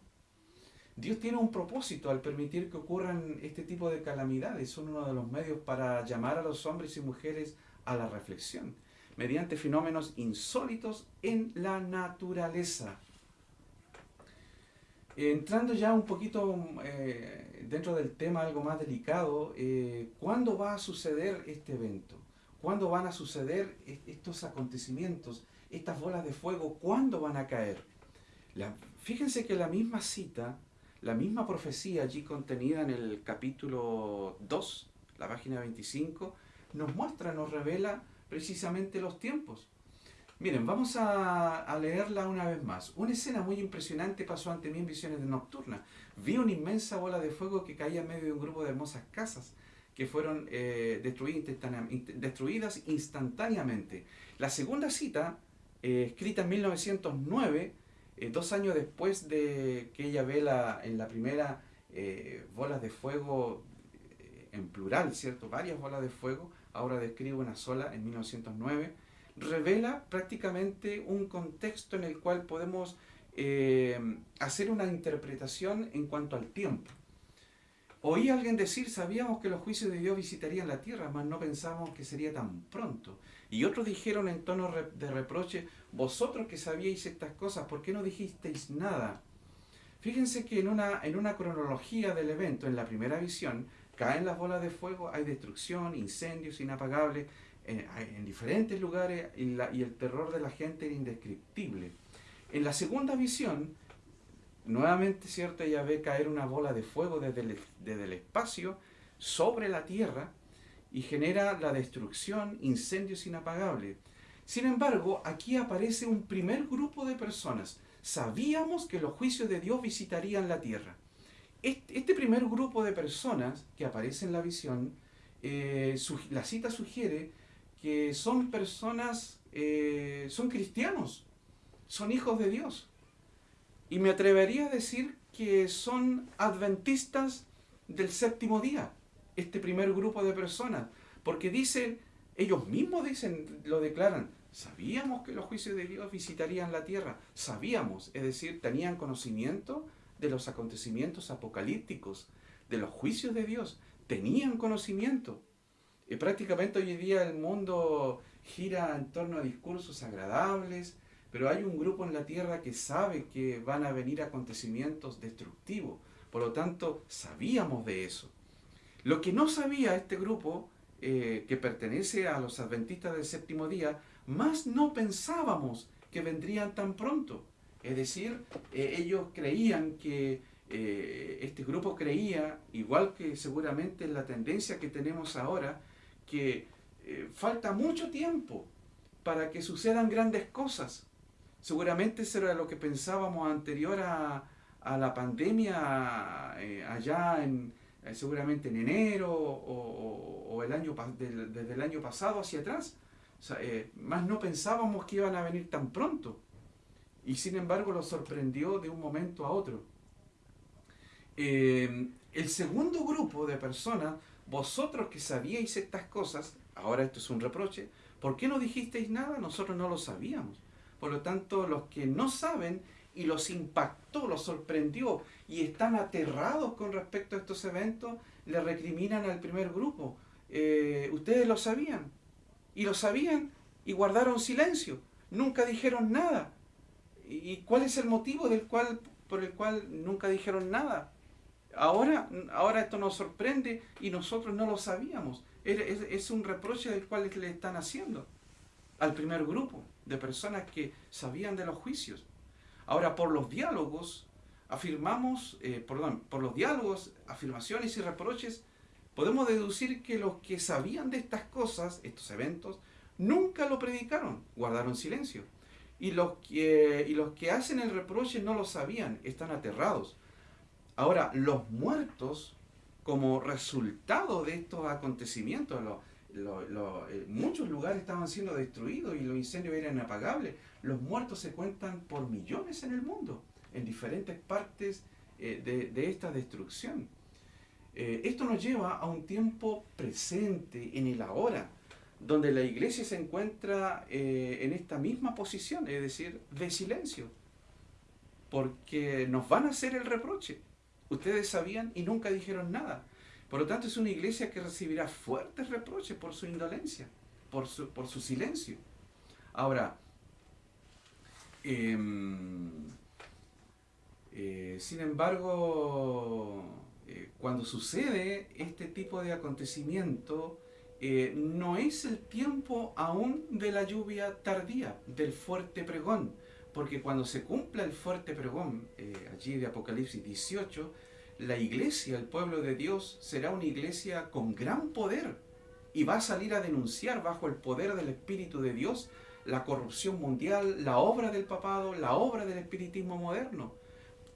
Dios tiene un propósito al permitir que ocurran este tipo de calamidades. Son uno de los medios para llamar a los hombres y mujeres a la reflexión, mediante fenómenos insólitos en la naturaleza. Entrando ya un poquito eh, dentro del tema algo más delicado, eh, ¿cuándo va a suceder este evento? ¿Cuándo van a suceder estos acontecimientos? Estas bolas de fuego, ¿cuándo van a caer? fíjense que la misma cita, la misma profecía allí contenida en el capítulo 2, la página 25, nos muestra, nos revela precisamente los tiempos. Miren, vamos a, leerla una vez más. Una escena muy impresionante pasó ante mí en visiones de nocturna. Vi una inmensa bola de fuego que caía en medio de un grupo de hermosas casas que fueron eh, destruidas, instantáneamente. La segunda cita, eh, escrita en 1909, eh, dos años después de que ella ve la, en la primera bolas de fuego en plural, ¿cierto? Varias bolas de fuego, ahora describe una sola en 1909 revela prácticamente un contexto en el cual podemos eh, hacer una interpretación en cuanto al tiempo. Oí a alguien decir, sabíamos que los juicios de Dios visitarían la tierra, mas no pensábamos que sería tan pronto. Y otros dijeron en tono de reproche, vosotros que sabíais estas cosas, ¿por qué no dijisteis nada? Fíjense que en una, en una cronología del evento, en la primera visión, caen las bolas de fuego, hay destrucción, incendios inapagables, en, diferentes lugares y, el terror de la gente era indescriptible. En la segunda visión, nuevamente, ¿cierto? Ella ve caer una bola de fuego desde desde el espacio sobre la tierra y genera la destrucción, incendios inapagables. Sin embargo, aquí aparece un primer grupo de personas. Sabíamos que los juicios de Dios visitarían la tierra. Este, primer grupo de personas que aparece en la visión, eh, la cita sugiere que son personas, eh, son cristianos, son hijos de Dios. Y me atrevería a decir que son adventistas del séptimo día, este primer grupo de personas, porque dicen, ellos mismos dicen, lo declaran, sabíamos que los juicios de Dios visitarían la tierra, sabíamos, es decir, tenían conocimiento de los acontecimientos apocalípticos, de los juicios de Dios, tenían conocimiento. Y prácticamente hoy en día el mundo gira en torno a discursos agradables, pero hay un grupo en la tierra que sabe que van a venir acontecimientos destructivos. Por lo tanto, sabíamos de eso. Lo que no sabía este grupo, eh, que pertenece a los adventistas del séptimo día, más no pensábamos que vendrían tan pronto. Es decir, eh, ellos creían que eh, este grupo creía, igual que seguramente la tendencia que tenemos ahora, que eh, falta mucho tiempo para que sucedan grandes cosas. Seguramente eso era lo que pensábamos anterior a, la pandemia, allá en, eh, seguramente en enero o, el año, desde el año pasado hacia atrás. más no pensábamos que iban a venir tan pronto. Y sin embargo lo sorprendió de un momento a otro. el segundo grupo de personas vosotros que sabíais estas cosas, ahora esto es un reproche, ¿por qué no dijisteis nada? Nosotros no lo sabíamos. Por lo tanto, los que no saben y los impactó, los sorprendió y están aterrados con respecto a estos eventos, le recriminan al primer grupo. Eh, ustedes lo sabían y lo sabían y guardaron silencio, nunca dijeron nada. ¿Y cuál es el motivo del cual, por el cual nunca dijeron nada? Ahora, ahora esto nos sorprende y nosotros no lo sabíamos. Es, un reproche del cual le están haciendo al primer grupo de personas que sabían de los juicios. Ahora, por los diálogos, afirmamos, eh, perdón, por los diálogos, afirmaciones y reproches, podemos deducir que los que sabían de estas cosas, estos eventos, nunca lo predicaron, guardaron silencio. Y los que, y los que hacen el reproche no lo sabían, están aterrados. Ahora, los muertos, como resultado de estos acontecimientos, eh, muchos lugares estaban siendo destruidos y los incendios eran inapagables. Los muertos se cuentan por millones en el mundo, en diferentes partes de, de, esta destrucción. esto nos lleva a un tiempo presente, en el ahora, donde la iglesia se encuentra en esta misma posición, es decir, de silencio, porque nos van a hacer el reproche. Ustedes sabían y nunca dijeron nada. Por lo tanto, es una iglesia que recibirá fuertes reproches por su indolencia, por su, por su silencio. Ahora, em, eh, sin embargo, eh, cuando sucede este tipo de acontecimiento, eh, no es el tiempo aún de la lluvia tardía, del fuerte pregón, porque cuando se cumpla el fuerte pregón, allí de Apocalipsis 18, la iglesia, el pueblo de Dios, será una iglesia con gran poder y va a salir a denunciar bajo el poder del Espíritu de Dios la corrupción mundial, la obra del papado, la obra del espiritismo moderno.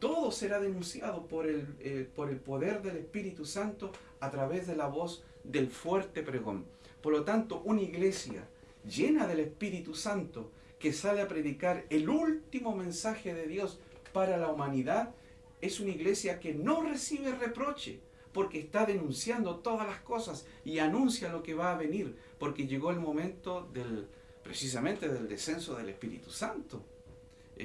Todo será denunciado por el, eh, por el poder del Espíritu Santo a través de la voz del fuerte pregón. Por lo tanto, una iglesia llena del Espíritu Santo que sale a predicar el último mensaje de Dios para la humanidad es una iglesia que no recibe reproche porque está denunciando todas las cosas y anuncia lo que va a venir, porque llegó el momento del, precisamente del descenso del Espíritu Santo.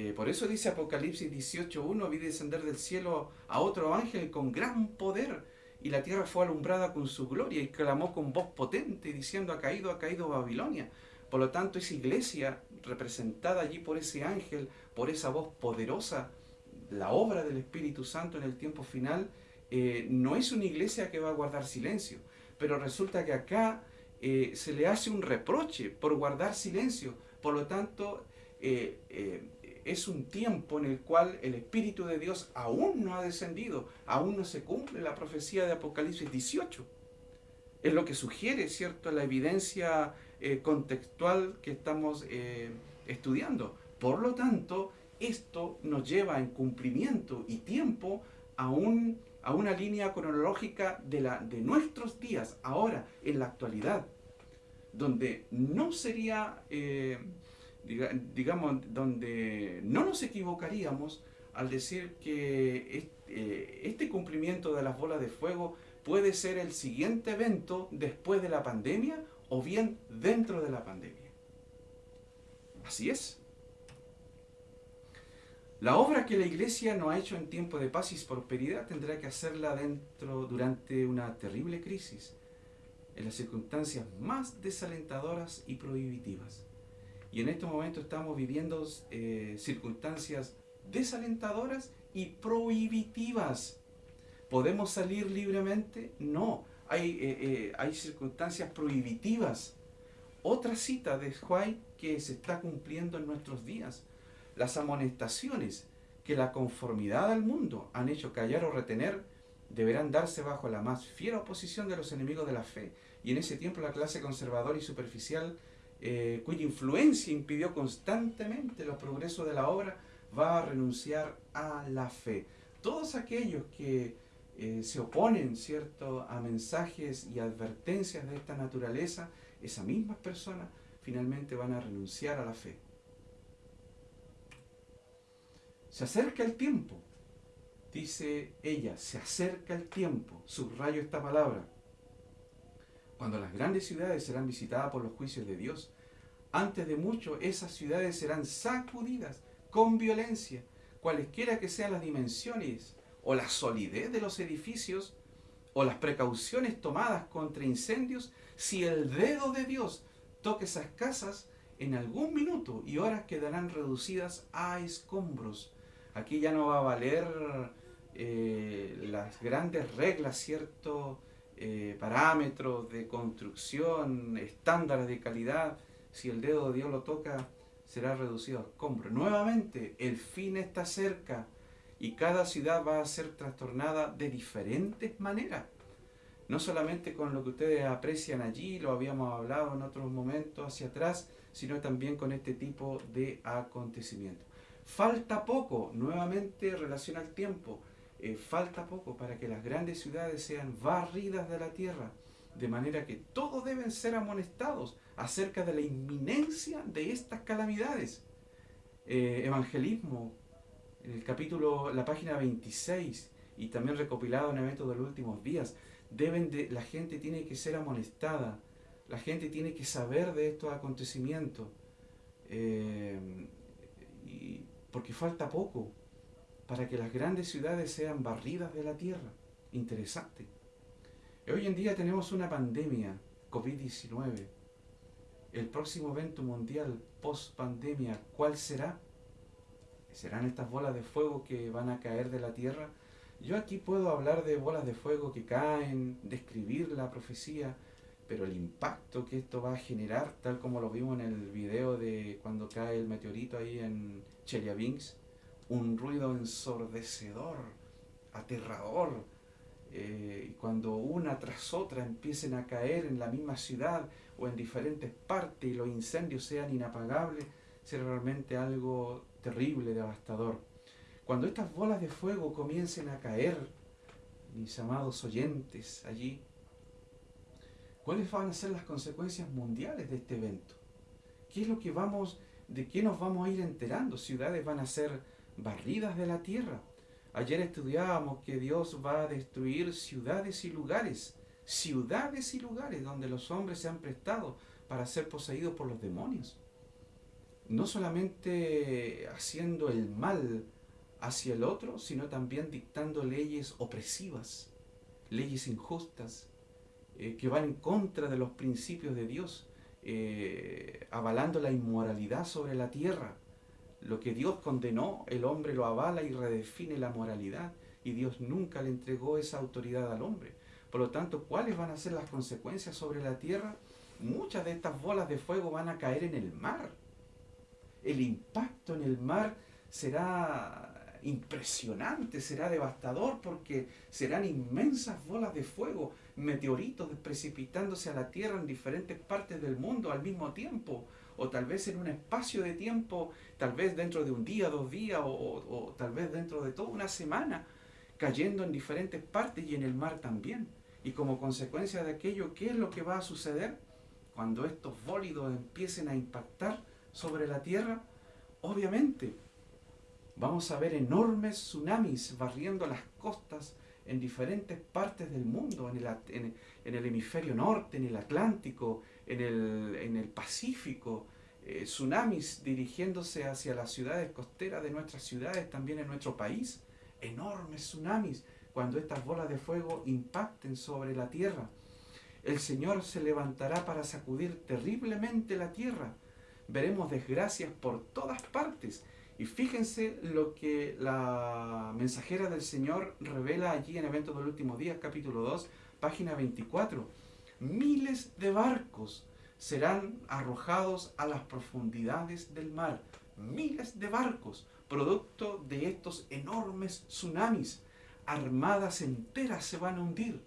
Eh, por eso dice Apocalipsis 18.1, vi descender del cielo a otro ángel con gran poder, y la tierra fue alumbrada con su gloria, y clamó con voz potente, diciendo, ha caído, ha caído Babilonia. Por lo tanto, esa iglesia representada allí por ese ángel, por esa voz poderosa, la obra del Espíritu Santo en el tiempo final, eh, no es una iglesia que va a guardar silencio, pero resulta que acá eh, se le hace un reproche por guardar silencio. Por lo tanto, eh, es un tiempo en el cual el Espíritu de Dios aún no ha descendido, aún no se cumple la profecía de Apocalipsis 18. Es lo que sugiere, ¿cierto?, la evidencia contextual que estamos estudiando. Por lo tanto, esto nos lleva en cumplimiento y tiempo a, a una línea cronológica de, la, de nuestros días, ahora, en la actualidad, donde no sería, eh, digamos, donde no nos equivocaríamos al decir que eh, este cumplimiento de las bolas de fuego puede ser el siguiente evento después de la pandemia o bien dentro de la pandemia. Así es. La obra que la Iglesia no ha hecho en tiempo de paz y prosperidad tendrá que hacerla dentro durante una terrible crisis, en las circunstancias más desalentadoras y prohibitivas. Y en estos momentos estamos viviendo eh, circunstancias desalentadoras y prohibitivas. ¿Podemos salir libremente? No, hay, eh, eh, hay circunstancias prohibitivas. Otra cita de White que se está cumpliendo en nuestros días las amonestaciones que la conformidad al mundo han hecho callar o retener deberán darse bajo la más fiera oposición de los enemigos de la fe. Y en ese tiempo la clase conservadora y superficial, eh, cuya influencia impidió constantemente los progresos de la obra, va a renunciar a la fe. Todos aquellos que eh, se oponen ¿cierto? a mensajes y advertencias de esta naturaleza, esas mismas personas finalmente van a renunciar a la fe. Se acerca el tiempo. Dice ella, se acerca el tiempo. Subrayo esta palabra. Cuando las grandes ciudades serán visitadas por los juicios de Dios, antes de mucho esas ciudades serán sacudidas con violencia, cualesquiera que sean las dimensiones o la solidez de los edificios o las precauciones tomadas contra incendios, si el dedo de Dios toque esas casas, en algún minuto y horas quedarán reducidas a escombros. Aquí ya no va a valer eh, las grandes reglas, ciertos eh, parámetros de construcción, estándares de calidad. Si el dedo de Dios lo toca, será reducido a escombro. Nuevamente, el fin está cerca y cada ciudad va a ser trastornada de diferentes maneras. No solamente con lo que ustedes aprecian allí, lo habíamos hablado en otros momentos hacia atrás, sino también con este tipo de acontecimientos. Falta poco, nuevamente relaciona al tiempo, eh, falta poco para que las grandes ciudades sean barridas de la tierra, de manera que todos deben ser amonestados acerca de la inminencia de estas calamidades. Eh, evangelismo, en el capítulo, la página 26, y también recopilado en eventos de los últimos días, deben de, la gente tiene que ser amonestada, la gente tiene que saber de estos acontecimientos, eh, y, porque falta poco para que las grandes ciudades sean barridas de la tierra. Interesante. Hoy en día tenemos una pandemia, COVID-19. El próximo evento mundial post pandemia, ¿cuál será? ¿Serán estas bolas de fuego que van a caer de la tierra? Yo aquí puedo hablar de bolas de fuego que caen, describir la profecía, pero el impacto que esto va a generar, tal como lo vimos en el video de cuando cae el meteorito ahí en Chelyabinsk, un ruido ensordecedor, aterrador, eh, y cuando una tras otra empiecen a caer en la misma ciudad o en diferentes partes y los incendios sean inapagables, será realmente algo terrible, devastador. Cuando estas bolas de fuego comiencen a caer, mis amados oyentes allí, ¿cuáles van a ser las consecuencias mundiales de este evento? ¿Qué es lo que vamos, de qué nos vamos a ir enterando? Ciudades van a ser barridas de la tierra. Ayer estudiábamos que Dios va a destruir ciudades y lugares, ciudades y lugares donde los hombres se han prestado para ser poseídos por los demonios no solamente haciendo el mal hacia el otro, sino también dictando leyes opresivas, leyes injustas, eh, que van en contra de los principios de Dios, eh, avalando la inmoralidad sobre la tierra. Lo que Dios condenó, el hombre lo avala y redefine la moralidad, y Dios nunca le entregó esa autoridad al hombre. Por lo tanto, ¿cuáles van a ser las consecuencias sobre la tierra? Muchas de estas bolas de fuego van a caer en el mar el impacto en el mar será impresionante, será devastador porque serán inmensas bolas de fuego, meteoritos precipitándose a la Tierra en diferentes partes del mundo al mismo tiempo, o tal vez en un espacio de tiempo, tal vez dentro de un día, dos días, o, tal vez dentro de toda una semana, cayendo en diferentes partes y en el mar también. Y como consecuencia de aquello, ¿qué es lo que va a suceder? Cuando estos bólidos empiecen a impactar, sobre la Tierra, obviamente vamos a ver enormes tsunamis barriendo las costas en diferentes partes del mundo, en, el hemisferio norte, en el Atlántico, en el, en el Pacífico, eh, tsunamis dirigiéndose hacia las ciudades costeras de nuestras ciudades, también en nuestro país, enormes tsunamis cuando estas bolas de fuego impacten sobre la tierra. El Señor se levantará para sacudir terriblemente la tierra, veremos desgracias por todas partes. Y fíjense lo que la mensajera del Señor revela allí en Eventos del Último Día, capítulo 2, página 24. Miles de barcos serán arrojados a las profundidades del mar. Miles de barcos, producto de estos enormes tsunamis. Armadas enteras se van a hundir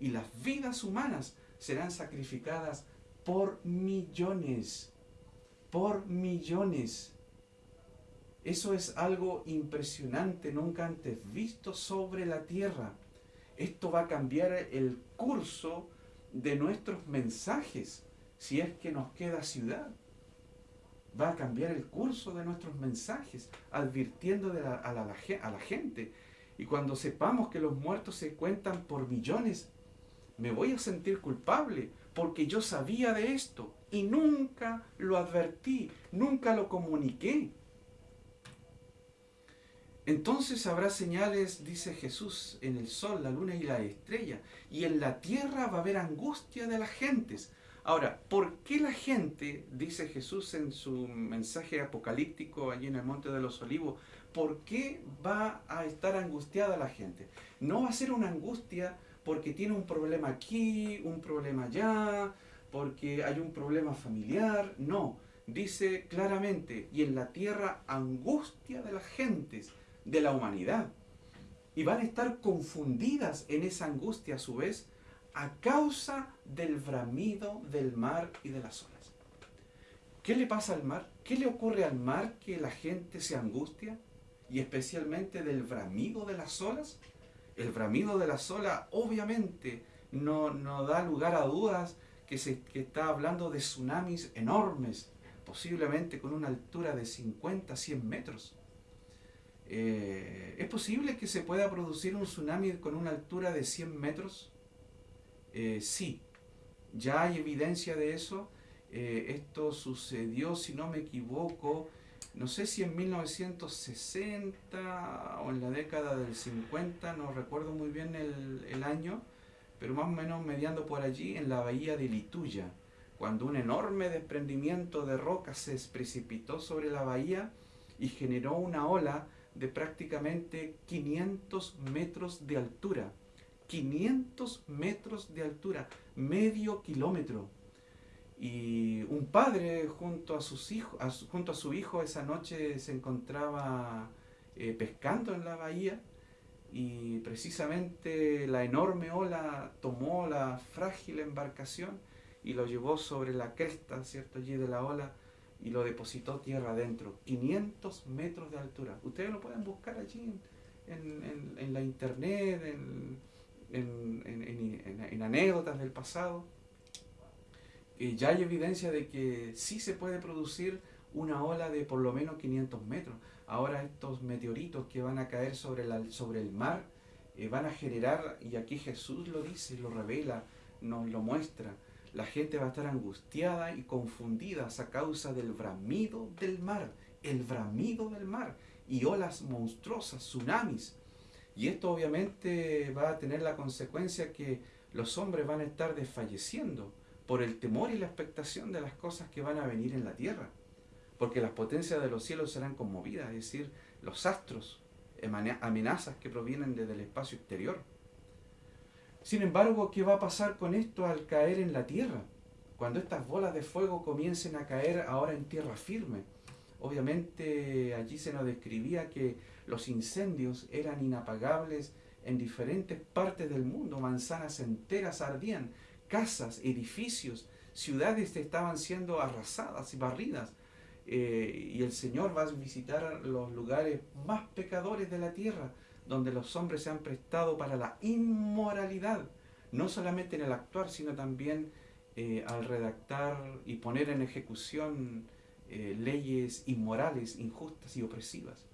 y las vidas humanas serán sacrificadas por millones por millones. Eso es algo impresionante, nunca antes visto sobre la tierra. Esto va a cambiar el curso de nuestros mensajes, si es que nos queda ciudad. Va a cambiar el curso de nuestros mensajes, advirtiendo a, la, a la gente. Y cuando sepamos que los muertos se cuentan por millones, me voy a sentir culpable porque yo sabía de esto y nunca lo advertí, nunca lo comuniqué. Entonces habrá señales, dice Jesús, en el sol, la luna y la estrella, y en la tierra va a haber angustia de las gentes. Ahora, ¿por qué la gente, dice Jesús en su mensaje apocalíptico allí en el Monte de los Olivos, ¿por qué va a estar angustiada la gente? No va a ser una angustia porque tiene un problema aquí, un problema allá, porque hay un problema familiar. No, dice claramente, y en la tierra angustia de las gentes, de la humanidad. Y van a estar confundidas en esa angustia a su vez a causa del bramido del mar y de las olas. ¿Qué le pasa al mar? ¿Qué le ocurre al mar que la gente se angustia? Y especialmente del bramido de las olas el bramido de la sola obviamente no, no da lugar a dudas que se que está hablando de tsunamis enormes, posiblemente con una altura de 50, 100 metros. Eh, ¿Es posible que se pueda producir un tsunami con una altura de 100 metros? Eh, sí, ya hay evidencia de eso. Eh, esto sucedió, si no me equivoco, no sé si en 1960 o en la década del 50, no recuerdo muy bien el, el año, pero más o menos mediando por allí en la bahía de Lituya, cuando un enorme desprendimiento de rocas se precipitó sobre la bahía y generó una ola de prácticamente 500 metros de altura. 500 metros de altura, medio kilómetro. Y un padre junto a, sus hijos, junto a su hijo esa noche se encontraba eh, pescando en la bahía y precisamente la enorme ola tomó la frágil embarcación y lo llevó sobre la cresta, ¿cierto? Allí de la ola y lo depositó tierra adentro, 500 metros de altura. Ustedes lo pueden buscar allí en, la internet, en, anécdotas del pasado. y ya hay evidencia de que sí se puede producir una ola de por lo menos 500 metros. Ahora estos meteoritos que van a caer sobre, la, sobre el mar eh, van a generar, y aquí Jesús lo dice, lo revela, nos lo muestra, la gente va a estar angustiada y confundida a causa del bramido del mar, el bramido del mar y olas monstruosas, tsunamis. Y esto obviamente va a tener la consecuencia que los hombres van a estar desfalleciendo por el temor y la expectación de las cosas que van a venir en la tierra. Porque las potencias de los cielos serán conmovidas, es decir, los astros, amenazas que provienen desde el espacio exterior. Sin embargo, ¿qué va a pasar con esto al caer en la tierra? Cuando estas bolas de fuego comiencen a caer ahora en tierra firme. Obviamente allí se nos describía que los incendios eran inapagables en diferentes partes del mundo. Manzanas enteras ardían, casas, edificios, ciudades estaban siendo arrasadas y barridas. Eh, y el Señor va a visitar los lugares más pecadores de la tierra donde los hombres se han prestado para la inmoralidad, no solamente en el actuar, sino también eh, al redactar y poner en ejecución eh, leyes inmorales, injustas y opresivas.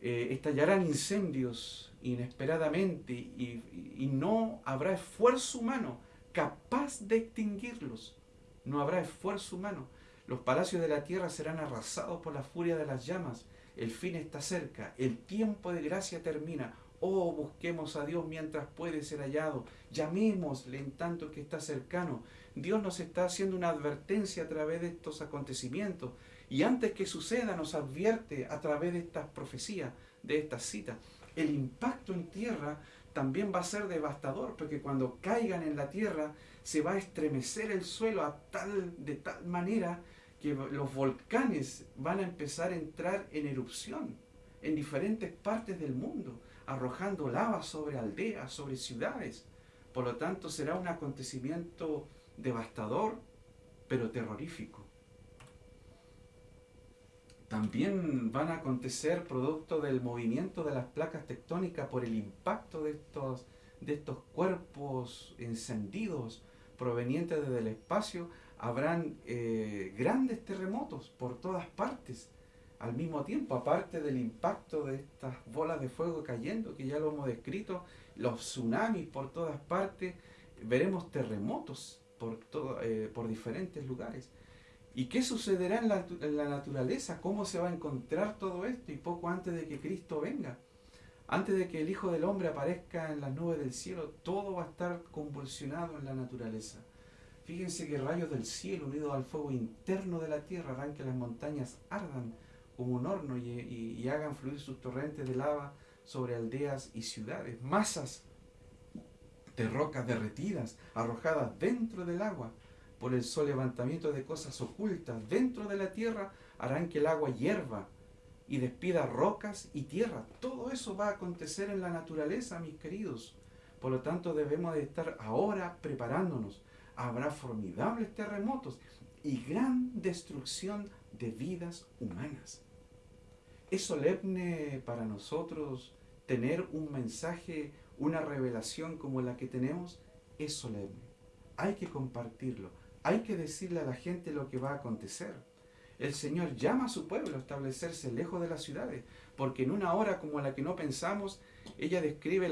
Eh, estallarán incendios inesperadamente y, y no habrá esfuerzo humano capaz de extinguirlos. No habrá esfuerzo humano. Los palacios de la tierra serán arrasados por la furia de las llamas el fin está cerca, el tiempo de gracia termina. Oh, busquemos a Dios mientras puede ser hallado. Llamémosle en tanto que está cercano. Dios nos está haciendo una advertencia a través de estos acontecimientos. Y antes que suceda nos advierte a través de estas profecías, de estas citas. El impacto en tierra también va a ser devastador, porque cuando caigan en la tierra se va a estremecer el suelo a tal, de tal manera que los volcanes van a empezar a entrar en erupción en diferentes partes del mundo, arrojando lava sobre aldeas, sobre ciudades. Por lo tanto, será un acontecimiento devastador, pero terrorífico. También van a acontecer producto del movimiento de las placas tectónicas por el impacto de estos, de estos cuerpos encendidos provenientes desde el espacio habrán eh, grandes terremotos por todas partes al mismo tiempo, aparte del impacto de estas bolas de fuego cayendo, que ya lo hemos descrito, los tsunamis por todas partes, veremos terremotos por, todo, eh, por diferentes lugares. ¿Y qué sucederá en la, en la, naturaleza? ¿Cómo se va a encontrar todo esto? Y poco antes de que Cristo venga, antes de que el Hijo del Hombre aparezca en las nubes del cielo, todo va a estar convulsionado en la naturaleza. Fíjense que rayos del cielo unidos al fuego interno de la tierra harán que las montañas ardan como un horno y, hagan fluir sus torrentes de lava sobre aldeas y ciudades. Masas de rocas derretidas, arrojadas dentro del agua por el sol levantamiento de cosas ocultas dentro de la tierra, harán que el agua hierva y despida rocas y tierra. Todo eso va a acontecer en la naturaleza, mis queridos. Por lo tanto, debemos de estar ahora preparándonos habrá formidables terremotos y gran destrucción de vidas humanas. Es solemne para nosotros tener un mensaje, una revelación como la que tenemos, es solemne. Hay que compartirlo, hay que decirle a la gente lo que va a acontecer. el Señor llama a su pueblo a establecerse lejos de las ciudades, porque en una hora como la que no pensamos, ella describe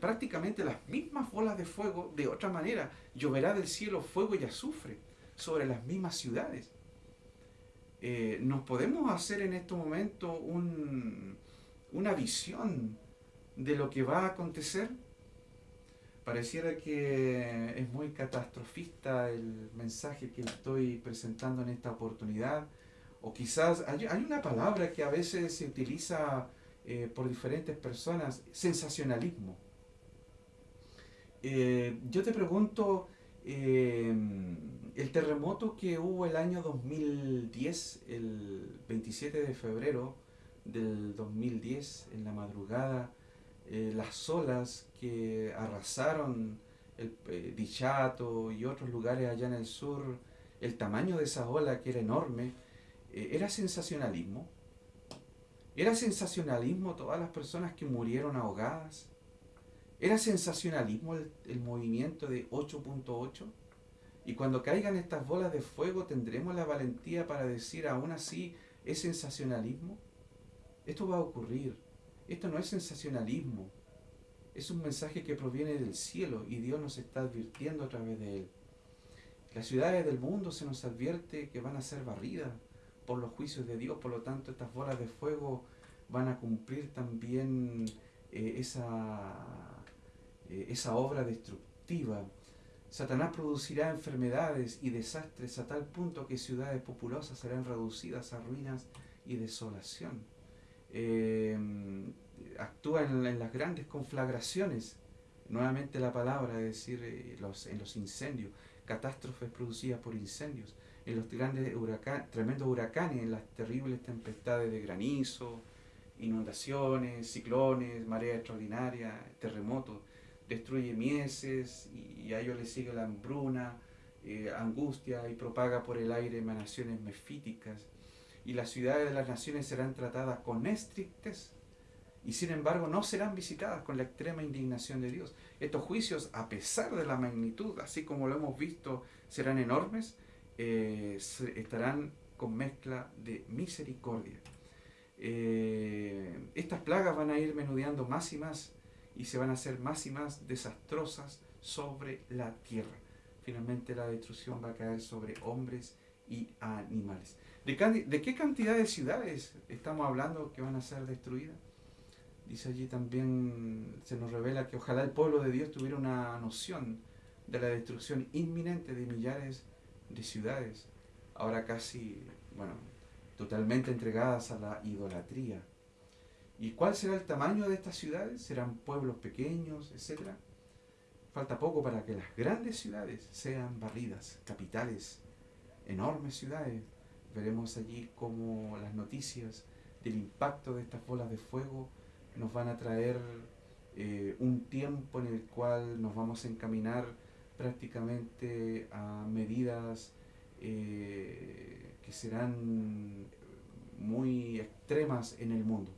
prácticamente las mismas bolas de fuego de otra manera. Lloverá del cielo fuego y azufre sobre las mismas ciudades. Eh, nos podemos hacer en este momento una visión de lo que va a acontecer. Pareciera que es muy catastrofista el mensaje que estoy presentando en esta oportunidad. O quizás hay, una palabra que a veces se utiliza eh, por diferentes personas, sensacionalismo. Eh, yo te pregunto, el terremoto que hubo el año 2010, el 27 de febrero del 2010, en la madrugada, eh, las olas que arrasaron el eh, Dichato y otros lugares allá en el sur, el tamaño de esa ola que era enorme, eh, era sensacionalismo. Era sensacionalismo todas las personas que murieron ahogadas. Era sensacionalismo el, movimiento de 8.8 y cuando caigan estas bolas de fuego, ¿tendremos la valentía para decir aún así es sensacionalismo? Esto va a ocurrir. Esto no es sensacionalismo. Es un mensaje que proviene del cielo y Dios nos está advirtiendo a través de él. Las ciudades del mundo se nos advierte que van a ser barridas por los juicios de Dios, por lo tanto estas bolas de fuego van a cumplir también eh, esa, eh, esa obra destructiva. Satanás producirá enfermedades y desastres a tal punto que ciudades populosas serán reducidas a ruinas y desolación. Eh, actúa en, las grandes conflagraciones, nuevamente la palabra, es decir, eh, los, en los incendios, catástrofes producidas por incendios, en los grandes huracanes, tremendos huracanes, en las terribles tempestades de granizo, inundaciones, ciclones, mareas extraordinarias, terremotos destruye mieses y a ellos les sigue la hambruna, eh, angustia y propaga por el aire emanaciones mefíticas. Y las ciudades de las naciones serán tratadas con estrictez y sin embargo no serán visitadas con la extrema indignación de Dios. Estos juicios, a pesar de la magnitud, así como lo hemos visto, serán enormes, eh, estarán con mezcla de misericordia. Eh, estas plagas van a ir menudeando más y más y se van a hacer más y más desastrosas sobre la tierra. Finalmente la destrucción va a caer sobre hombres y animales. ¿De, qué cantidad de ciudades estamos hablando que van a ser destruidas? Dice allí también, se nos revela que ojalá el pueblo de Dios tuviera una noción de la destrucción inminente de millares de ciudades, ahora casi, bueno, totalmente entregadas a la idolatría ¿Y cuál será el tamaño de estas ciudades? ¿Serán pueblos pequeños, etcétera? Falta poco para que las grandes ciudades sean barridas, capitales, enormes ciudades. Veremos allí cómo las noticias del impacto de estas bolas de fuego nos van a traer eh, un tiempo en el cual nos vamos a encaminar prácticamente a medidas eh, que serán muy extremas en el mundo.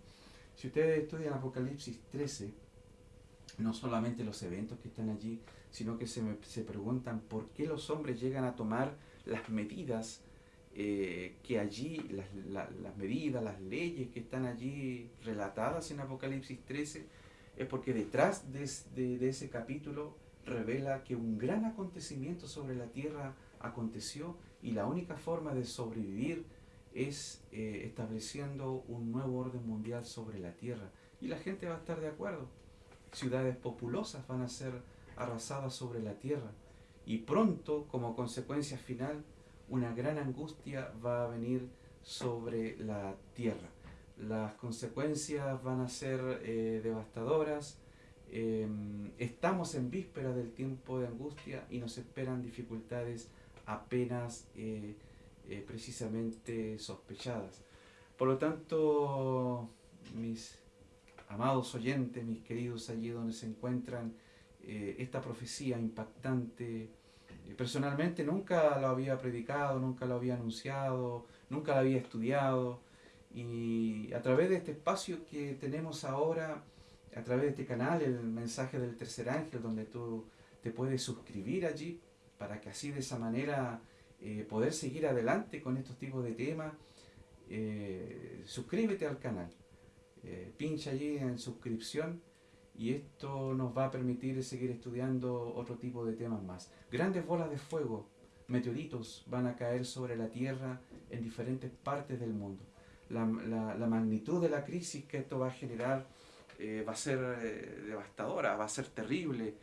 Si ustedes estudian Apocalipsis 13, no solamente los eventos que están allí, sino que se, se preguntan por qué los hombres llegan a tomar las medidas eh, que allí, las, medidas, las leyes que están allí relatadas en Apocalipsis 13, es porque detrás de, de ese capítulo revela que un gran acontecimiento sobre la tierra aconteció y la única forma de sobrevivir es eh, estableciendo un nuevo orden mundial sobre la tierra. Y la gente va a estar de acuerdo. Ciudades populosas van a ser arrasadas sobre la tierra. Y pronto, como consecuencia final, una gran angustia va a venir sobre la tierra. Las consecuencias van a ser eh, devastadoras. Em, estamos en víspera del tiempo de angustia y nos esperan dificultades apenas eh, eh, precisamente sospechadas. Por lo tanto, mis amados oyentes, mis queridos allí donde se encuentran, eh, esta profecía impactante, eh, personalmente nunca lo había predicado, nunca lo había anunciado, nunca lo había estudiado, y a través de este espacio que tenemos ahora, a través de este canal, el mensaje del tercer ángel, donde tú te puedes suscribir allí, para que así de esa manera eh, poder seguir adelante con estos tipos de temas, eh, suscríbete al canal. Eh, pincha allí en suscripción y esto nos va a permitir seguir estudiando otro tipo de temas más. Grandes bolas de fuego, meteoritos van a caer sobre la Tierra en diferentes partes del mundo. La, magnitud de la crisis que esto va a generar va a ser devastadora, va a ser terrible.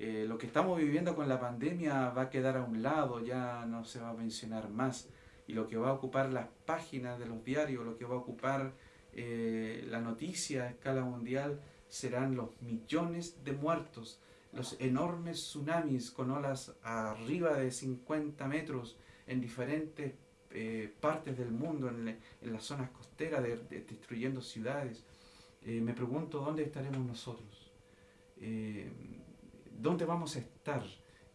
Eh, lo que estamos viviendo con la pandemia va a quedar a un lado, ya no se va a mencionar más. Y lo que va a ocupar las páginas de los diarios, lo que va a ocupar eh, la noticia a escala mundial, serán los millones de muertos, los enormes tsunamis con olas arriba de 50 metros en diferentes eh, partes del mundo, en, las zonas costeras, destruyendo ciudades. Me pregunto dónde estaremos nosotros. ¿Dónde vamos a estar?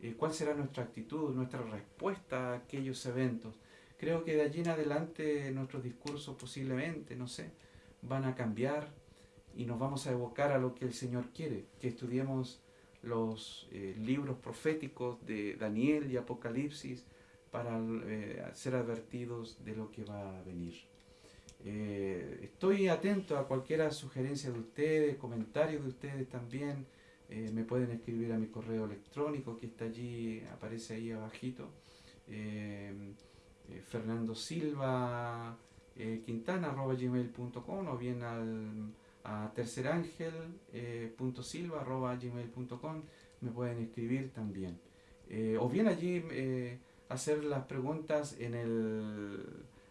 Eh, ¿Cuál será nuestra actitud, nuestra respuesta a aquellos eventos? Creo que de allí en adelante nuestros discursos posiblemente, no sé, van a cambiar y nos vamos a evocar a lo que el Señor quiere, que estudiemos los eh, libros proféticos de Daniel y Apocalipsis para eh, ser advertidos de lo que va a venir. Estoy atento a cualquier sugerencia de ustedes, comentarios de ustedes también. Eh, me pueden escribir a mi correo electrónico que está allí, aparece ahí abajito. Eh, eh, Fernando Silva Quintana gmail.com o bien al, a tercerangel.silva gmail.com me pueden escribir también. o bien allí hacer las preguntas en el,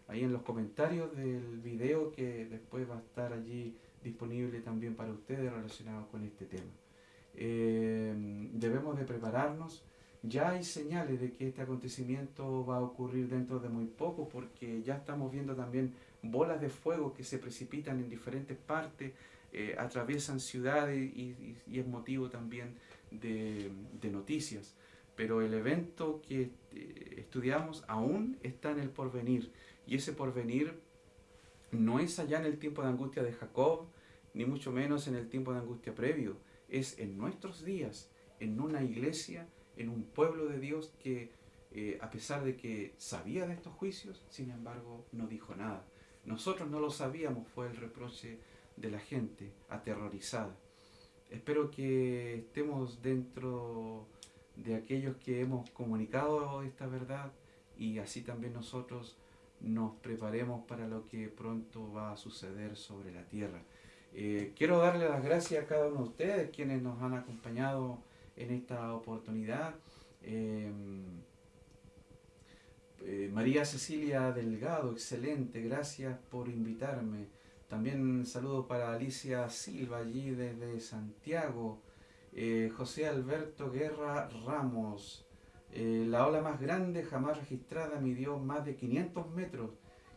ahí en los comentarios del video que después va a estar allí disponible también para ustedes relacionado con este tema. Eh, debemos de prepararnos. Ya hay señales de que este acontecimiento va a ocurrir dentro de muy poco porque ya estamos viendo también bolas de fuego que se precipitan en diferentes partes, eh, atraviesan ciudades y, es motivo también de, noticias. Pero el evento que eh, estudiamos aún está en el porvenir y ese porvenir no es allá en el tiempo de angustia de Jacob, ni mucho menos en el tiempo de angustia previo es en nuestros días, en una iglesia, en un pueblo de Dios que eh, a pesar de que sabía de estos juicios, sin embargo no dijo nada. Nosotros no lo sabíamos, fue el reproche de la gente aterrorizada. Espero que estemos dentro de aquellos que hemos comunicado esta verdad y así también nosotros nos preparemos para lo que pronto va a suceder sobre la tierra. Eh, quiero darle las gracias a cada uno de ustedes quienes nos han acompañado en esta oportunidad. Em, eh, María Cecilia Delgado, excelente, gracias por invitarme. También saludo para Alicia Silva allí desde Santiago. Eh, José Alberto Guerra Ramos. La ola más grande jamás registrada midió más de 500 metros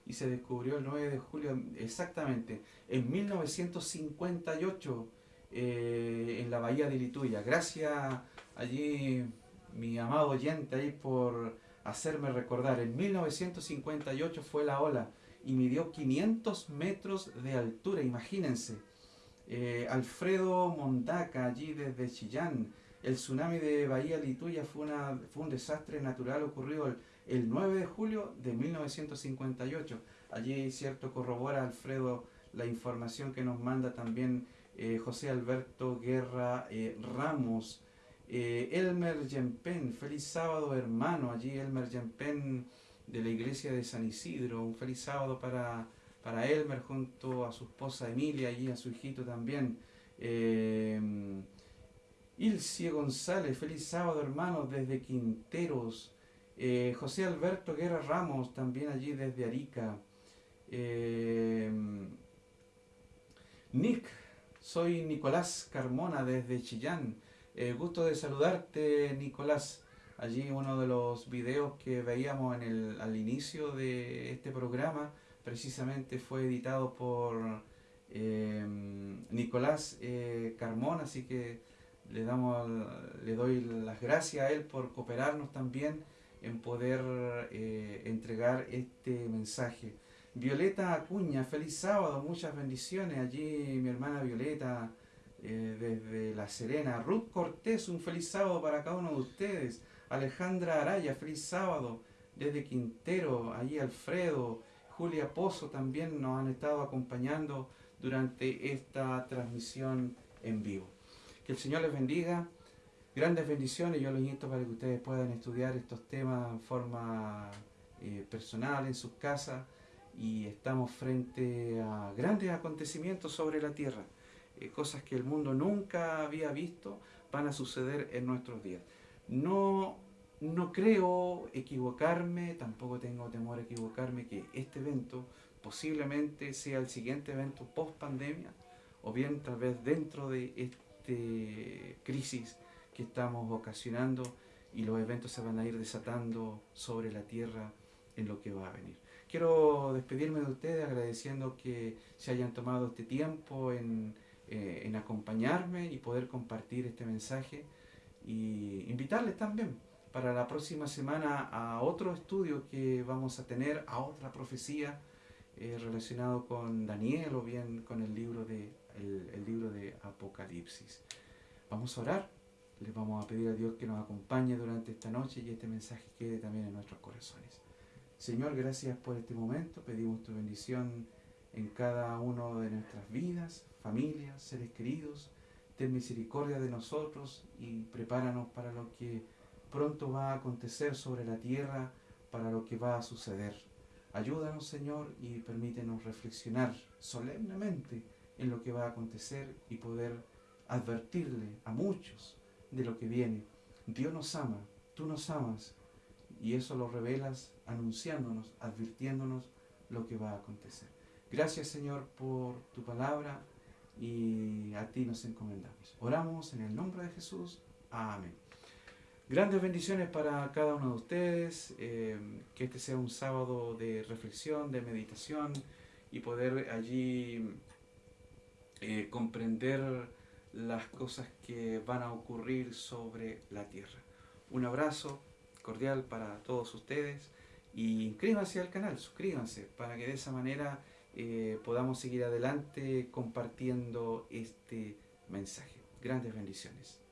y se descubrió el 9 de julio exactamente en 1958 eh, en la bahía de Lituya. Gracias allí mi amado oyente ahí por hacerme recordar. En 1958 fue la ola y midió 500 metros de altura, imagínense. Eh, Alfredo Mondaca allí desde Chillán. El tsunami de Bahía Lituya fue, fue un desastre natural ocurrido el el 9 de julio de 1958. Allí, cierto, corrobora Alfredo la información que nos manda también eh, José Alberto Guerra eh, Ramos. Eh, Elmer Yempen, feliz sábado hermano, allí Elmer Yempen de la iglesia de San Isidro, un feliz sábado para, para Elmer junto a su esposa Emilia y a su hijito también. Ilcie González, feliz sábado hermano desde Quinteros. Eh, José Alberto Guerra Ramos, también allí desde Arica. Eh, Nick, soy Nicolás Carmona desde Chillán. Eh, gusto de saludarte, Nicolás. Allí uno de los videos que veíamos al inicio de este programa, precisamente fue editado por Nicolás Carmona, así que le, damos, le doy las gracias a él por cooperarnos también en poder eh, entregar este mensaje. Violeta Acuña, feliz sábado, muchas bendiciones. Allí mi hermana Violeta eh, desde La Serena. Ruth Cortés, un feliz sábado para cada uno de ustedes. Alejandra Araya, feliz sábado. desde Quintero, ahí Alfredo, Julia Pozo también nos han estado acompañando durante esta transmisión en vivo. Que el Señor les bendiga, grandes bendiciones, yo los invito para que ustedes puedan estudiar estos temas en forma eh, personal en sus casas. Y estamos frente a grandes acontecimientos sobre la tierra, eh, cosas que el mundo nunca había visto van a suceder en nuestros días. No, no creo equivocarme, tampoco tengo temor a equivocarme que este evento posiblemente sea el siguiente evento post pandemia o bien tal vez dentro de este crisis que estamos ocasionando y los eventos se van a ir desatando sobre la tierra en lo que va a venir. Quiero despedirme de ustedes agradeciendo que se hayan tomado este tiempo en, eh, en acompañarme y poder compartir este mensaje y invitarles también para la próxima semana a otro estudio que vamos a tener, a otra profecía eh, relacionado con Daniel o bien con el libro, de, el, el libro de Apocalipsis. Vamos a orar, les vamos a pedir a Dios que nos acompañe durante esta noche y este mensaje quede también en nuestros corazones. Señor, gracias por este momento. Pedimos tu bendición en cada uno de nuestras vidas, familias, seres queridos. Ten misericordia de nosotros y prepáranos para lo que pronto va a acontecer sobre la tierra, para lo que va a suceder. Ayúdanos, Señor, y permítenos reflexionar solemnemente en lo que va a acontecer y poder advertirle a muchos de lo que viene. Dios nos ama, tú nos amas, y eso lo revelas anunciándonos, advirtiéndonos lo que va a acontecer. Gracias Señor por tu palabra y a ti nos encomendamos. Oramos en el nombre de Jesús. Amén. Grandes bendiciones para cada uno de ustedes. Eh, que este sea un sábado de reflexión, de meditación y poder allí eh, comprender las cosas que van a ocurrir sobre la tierra. Un abrazo cordial para todos ustedes y inscríbanse al canal, suscríbanse para que de esa manera eh, podamos seguir adelante compartiendo este mensaje. Grandes bendiciones.